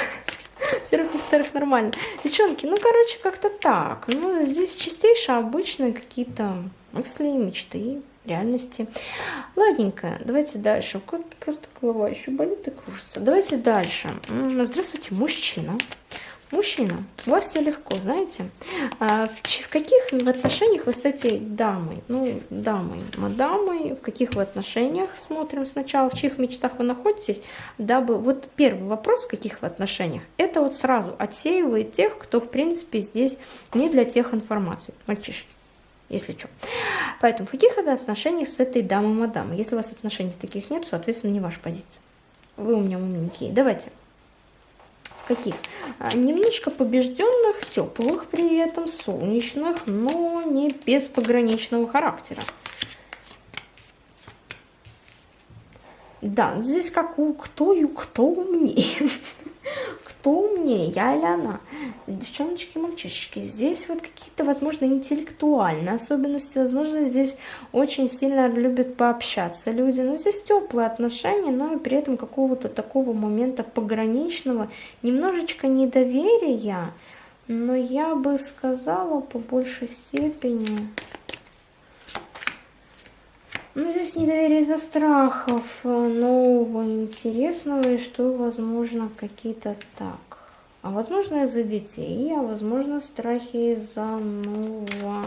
Во-первых, во-вторых, нормально. Девчонки, ну, короче, как-то так. Ну, здесь чистейшие, обычные какие-то мысли, мечты. реальности. Ладненько, давайте дальше. Как просто голова еще болит и кружится. Давайте дальше. Здравствуйте, мужчина. Мужчина, у вас все легко, знаете. А в, в каких в отношениях вы с этой дамой, ну, дамой, мадамой, в каких вы отношениях, смотрим сначала, в чьих мечтах вы находитесь, дабы, вот первый вопрос, в каких вы отношениях, это вот сразу отсеивает тех, кто, в принципе, здесь не для тех информаций, мальчишки если что. Поэтому в каких это отношениях с этой дамой-мадамой? Если у вас отношений таких нет, соответственно, не ваша позиция. Вы у меня умненькие. Давайте каких? А, немножко побежденных, теплых при этом, солнечных, но не без пограничного характера. Да, здесь как у кто и кто умнее. [LAUGHS] Кто умнее, я или она? Девчоночки, мальчишки, здесь вот какие-то, возможно, интеллектуальные особенности, возможно, здесь очень сильно любят пообщаться люди, но здесь теплые отношения, но и при этом какого-то такого момента пограничного, немножечко недоверия, но я бы сказала по большей степени... Ну, здесь недоверие из-за страхов э, нового, интересного, и что, возможно, какие-то так. А возможно, из-за детей, а возможно, страхи из-за нового...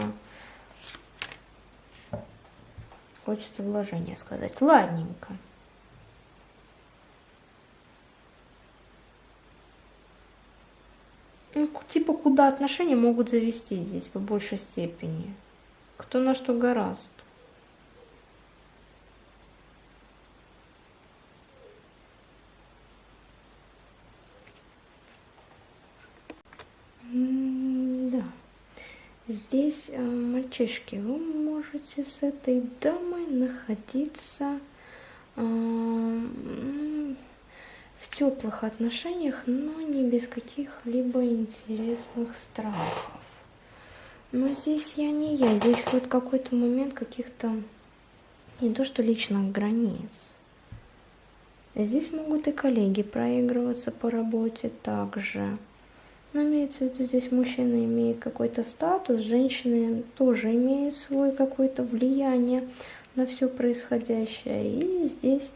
Хочется вложения сказать. Ладненько. Ну, типа, куда отношения могут завести здесь по большей степени. Кто на что гораст. Здесь, э, мальчишки, вы можете с этой дамой находиться э, в теплых отношениях, но не без каких-либо интересных страхов. Но здесь я не я, здесь вот какой-то момент каких-то, не то что личных границ. Здесь могут и коллеги проигрываться по работе также. Но имеется в виду, здесь мужчина имеет какой-то статус, женщины тоже имеют свой какое-то влияние на все происходящее. И здесь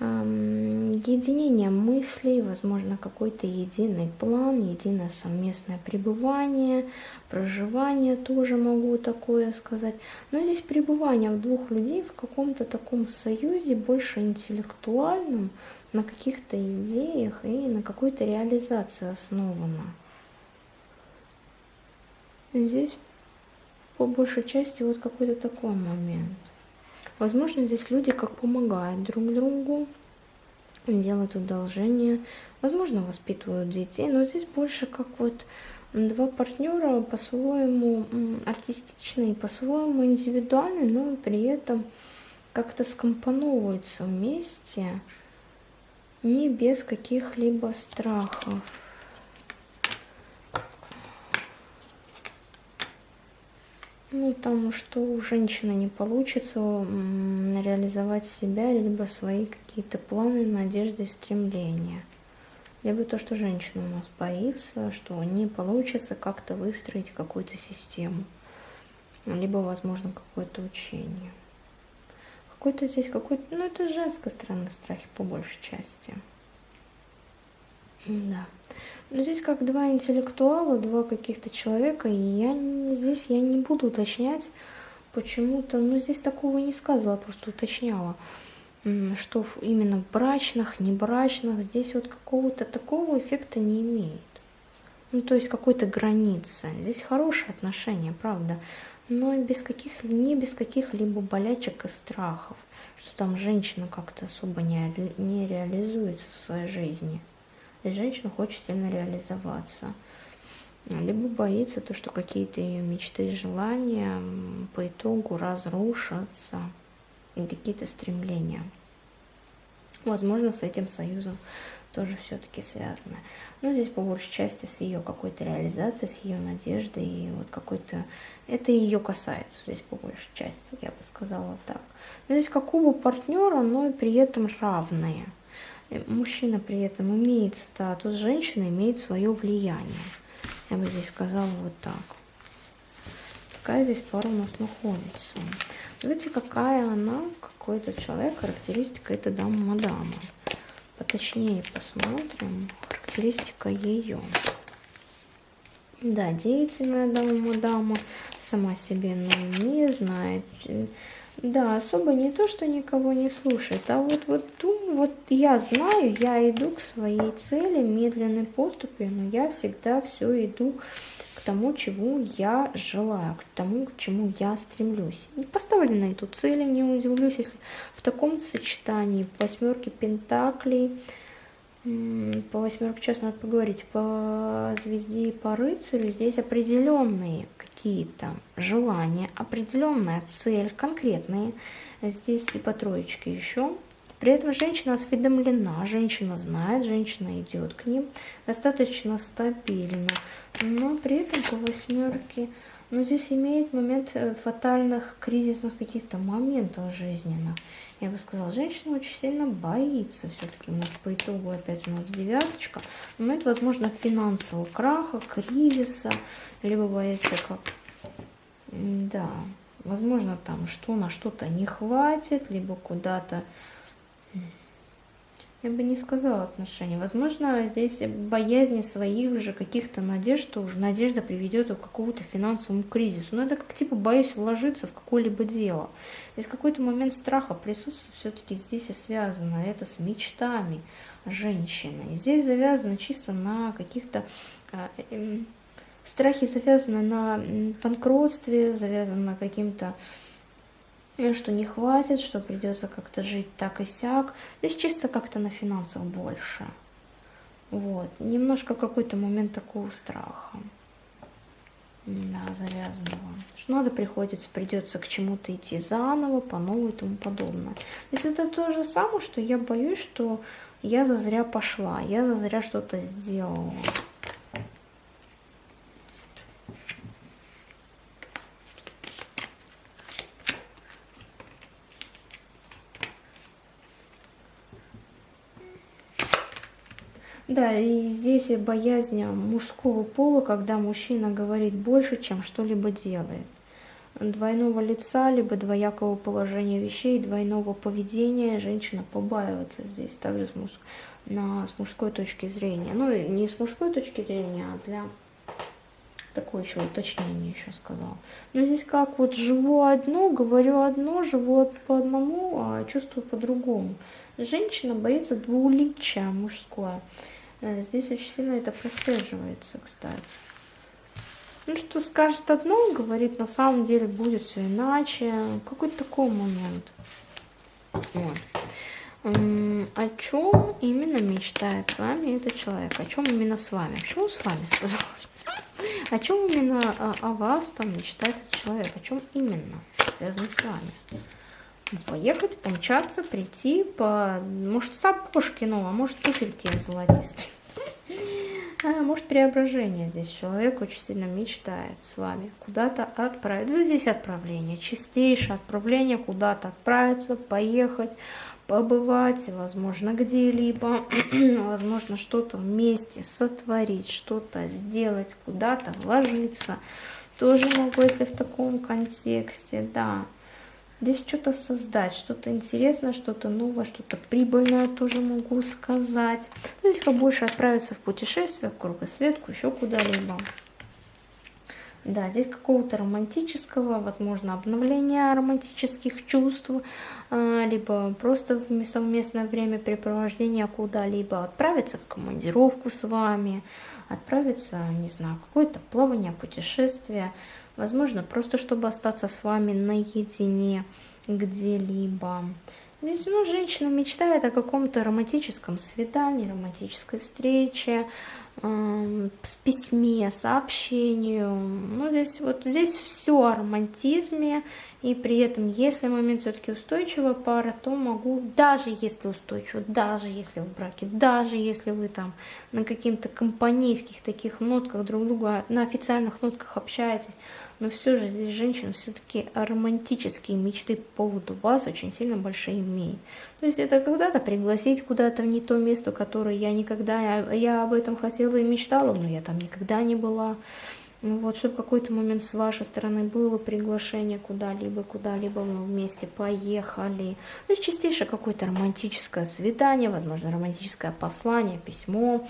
эм, единение мыслей, возможно, какой-то единый план, единое совместное пребывание, проживание, тоже могу такое сказать. Но здесь пребывание в двух людей в каком-то таком союзе, больше интеллектуальном, на каких-то идеях и на какой-то реализации основано. Здесь по большей части вот какой-то такой момент. Возможно, здесь люди как помогают друг другу, делают одолжение, возможно, воспитывают детей, но здесь больше как вот два партнера по-своему артистичные, по-своему индивидуальные, но при этом как-то скомпоновываются вместе, не без каких-либо страхов. Ну, потому что у женщины не получится реализовать себя, либо свои какие-то планы, надежды, стремления. Либо то, что женщина у нас боится, что не получится как-то выстроить какую-то систему. Либо, возможно, какое-то учение. Какой-то здесь какой-то... Ну, это женская сторона страхи по большей части. Да. Но здесь как два интеллектуала, два каких-то человека, и я здесь я не буду уточнять почему-то, ну здесь такого не сказала, просто уточняла, что именно в брачных, не брачных, здесь вот какого-то такого эффекта не имеет. Ну, то есть какой-то границы. Здесь хорошие отношения, правда, но без каких, не без каких-либо болячек и страхов, что там женщина как-то особо не, не реализуется в своей жизни и женщина хочет сильно реализоваться. Либо боится то, что какие-то ее мечты и желания по итогу разрушатся, какие-то стремления. Возможно, с этим союзом тоже все-таки связано. Но здесь по большей части с ее какой-то реализацией, с ее надеждой, и вот какой-то... Это ее касается здесь по большей части, я бы сказала так. Но здесь какого партнера, но и при этом равные. Э, мужчина при этом имеет статус, женщина имеет свое влияние. Я бы здесь сказала вот так. Такая здесь пара у нас находится. Чувствуете, какая она, какой-то человек, характеристика этой дамы мадама. Поточнее посмотрим характеристика ее. Да, деятельная дама мадама, сама себе ну, не знает. Да, особо не то, что никого не слушает, а вот, вот, вот я знаю, я иду к своей цели медленной поступью, но я всегда все иду тому, чего я желаю, к тому, к чему я стремлюсь. Не поставлю на эту цель, не удивлюсь, если в таком сочетании восьмерки пентаклей, по восьмерке сейчас надо поговорить, по звезде и по рыцарю здесь определенные какие-то желания, определенная цель, конкретные. Здесь и по троечке еще при этом женщина осведомлена, женщина знает, женщина идет к ним достаточно стабильно, но при этом по восьмерке, ну здесь имеет момент э, фатальных кризисных каких-то моментов жизненных. Я бы сказала, женщина очень сильно боится все-таки. Нас по итогу опять у нас девяточка. Момент, возможно, финансового краха, кризиса, либо боится как... Да, возможно, там что на что-то не хватит, либо куда-то я бы не сказала отношения. Возможно, здесь боязнь своих же каких-то надежд, что уже надежда приведет к какому-то финансовому кризису. Но это как типа боюсь вложиться в какое-либо дело. Здесь какой-то момент страха присутствует все-таки здесь и связано это с мечтами женщины. И здесь завязано чисто на каких-то э, э, страхи завязаны на банкротстве, завязаны на каким-то что не хватит, что придется как-то жить так и сяк. Здесь чисто как-то на финансах больше. Вот. Немножко какой-то момент такого страха. Да, завязанного. Что надо приходится, придется к чему-то идти заново, по новой и тому подобное. Если это то же самое, что я боюсь, что я зазря пошла, я зазря что-то сделала. Да, и здесь боязнь мужского пола, когда мужчина говорит больше, чем что-либо делает. Двойного лица, либо двоякого положения вещей, двойного поведения женщина побаивается здесь, также с, муж... на... с мужской точки зрения. Ну, не с мужской точки зрения, а для такое еще уточнение еще сказала. Но здесь как вот живу одно, говорю одно, живу по одному, а чувствую по-другому. Женщина боится двуличия мужское. Э, здесь очень сильно это прослеживается, кстати. Ну, что скажет одно, говорит, на самом деле будет все иначе. Какой-то такой момент. Вот. О чем именно мечтает с вами этот человек? О чем именно с вами? Почему с вами сказал? О чем именно о, о вас там мечтает этот человек? О чем именно связано с вами? Поехать, помчаться, прийти, по, может, сапожки, ну, а может, туфельки золотистые. А, может, преображение здесь. Человек очень сильно мечтает с вами куда-то отправиться. Здесь отправление, чистейшее отправление, куда-то отправиться, поехать, побывать, возможно, где-либо, [CLEARS THROAT] возможно, что-то вместе сотворить, что-то сделать, куда-то вложиться. Тоже могу, если в таком контексте, да. Здесь что-то создать, что-то интересное, что-то новое, что-то прибыльное тоже могу сказать. То есть побольше отправиться в путешествие, в кругосветку, еще куда-либо. Да, здесь какого-то романтического, возможно, обновления романтических чувств, а, либо просто в совместное времяпрепровождение куда-либо, отправиться в командировку с вами, отправиться, не знаю, какое-то плавание, путешествие, возможно, просто чтобы остаться с вами наедине где-либо. Здесь ну, женщина мечтает о каком-то романтическом свидании, романтической встрече, э, с письме, сообщению. Ну, здесь вот здесь все о романтизме, и при этом, если момент все-таки устойчивая пара, то могу, даже если устойчиво, даже если в браке, даже если вы там на каких-то компанейских таких нотках друг друга, на официальных нотках общаетесь, но все же здесь женщина все-таки романтические мечты по поводу вас очень сильно большие имеет. То есть это когда-то пригласить куда-то в не то место, которое я никогда, я, об этом хотела и мечтала, но я там никогда не была. Ну вот, чтобы какой-то момент с вашей стороны было приглашение куда-либо, куда-либо мы вместе поехали. То есть частейшее какое-то романтическое свидание, возможно, романтическое послание, письмо,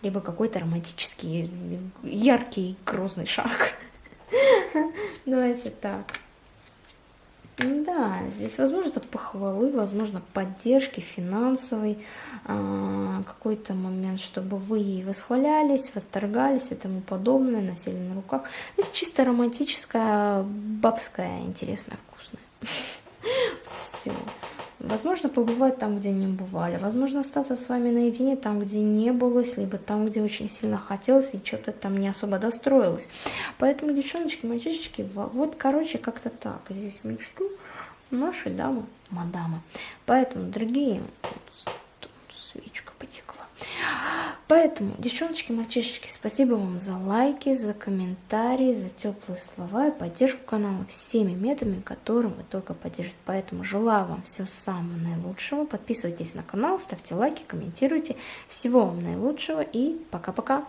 либо какой-то романтический яркий грозный шаг. Давайте так. Да, здесь возможно похвалы, возможно поддержки финансовой, а, какой-то момент, чтобы вы ей восхвалялись, восторгались и тому подобное, носили на руках. Это чисто романтическая, бабская, интересная, вкусная. [LAUGHS] Все. Возможно, побывать там, где не бывали. Возможно, остаться с вами наедине там, где не было, либо там, где очень сильно хотелось, и что-то там не особо достроилось. Поэтому, девчоночки, мальчишечки, вот, короче, как-то так. Здесь мечту нашей дамы, мадамы. Поэтому, дорогие, потекла. Поэтому, девчоночки, мальчишечки, спасибо вам за лайки, за комментарии, за теплые слова и поддержку канала всеми методами, которым вы только поддержите. Поэтому желаю вам всего самого наилучшего. Подписывайтесь на канал, ставьте лайки, комментируйте. Всего вам наилучшего и пока-пока.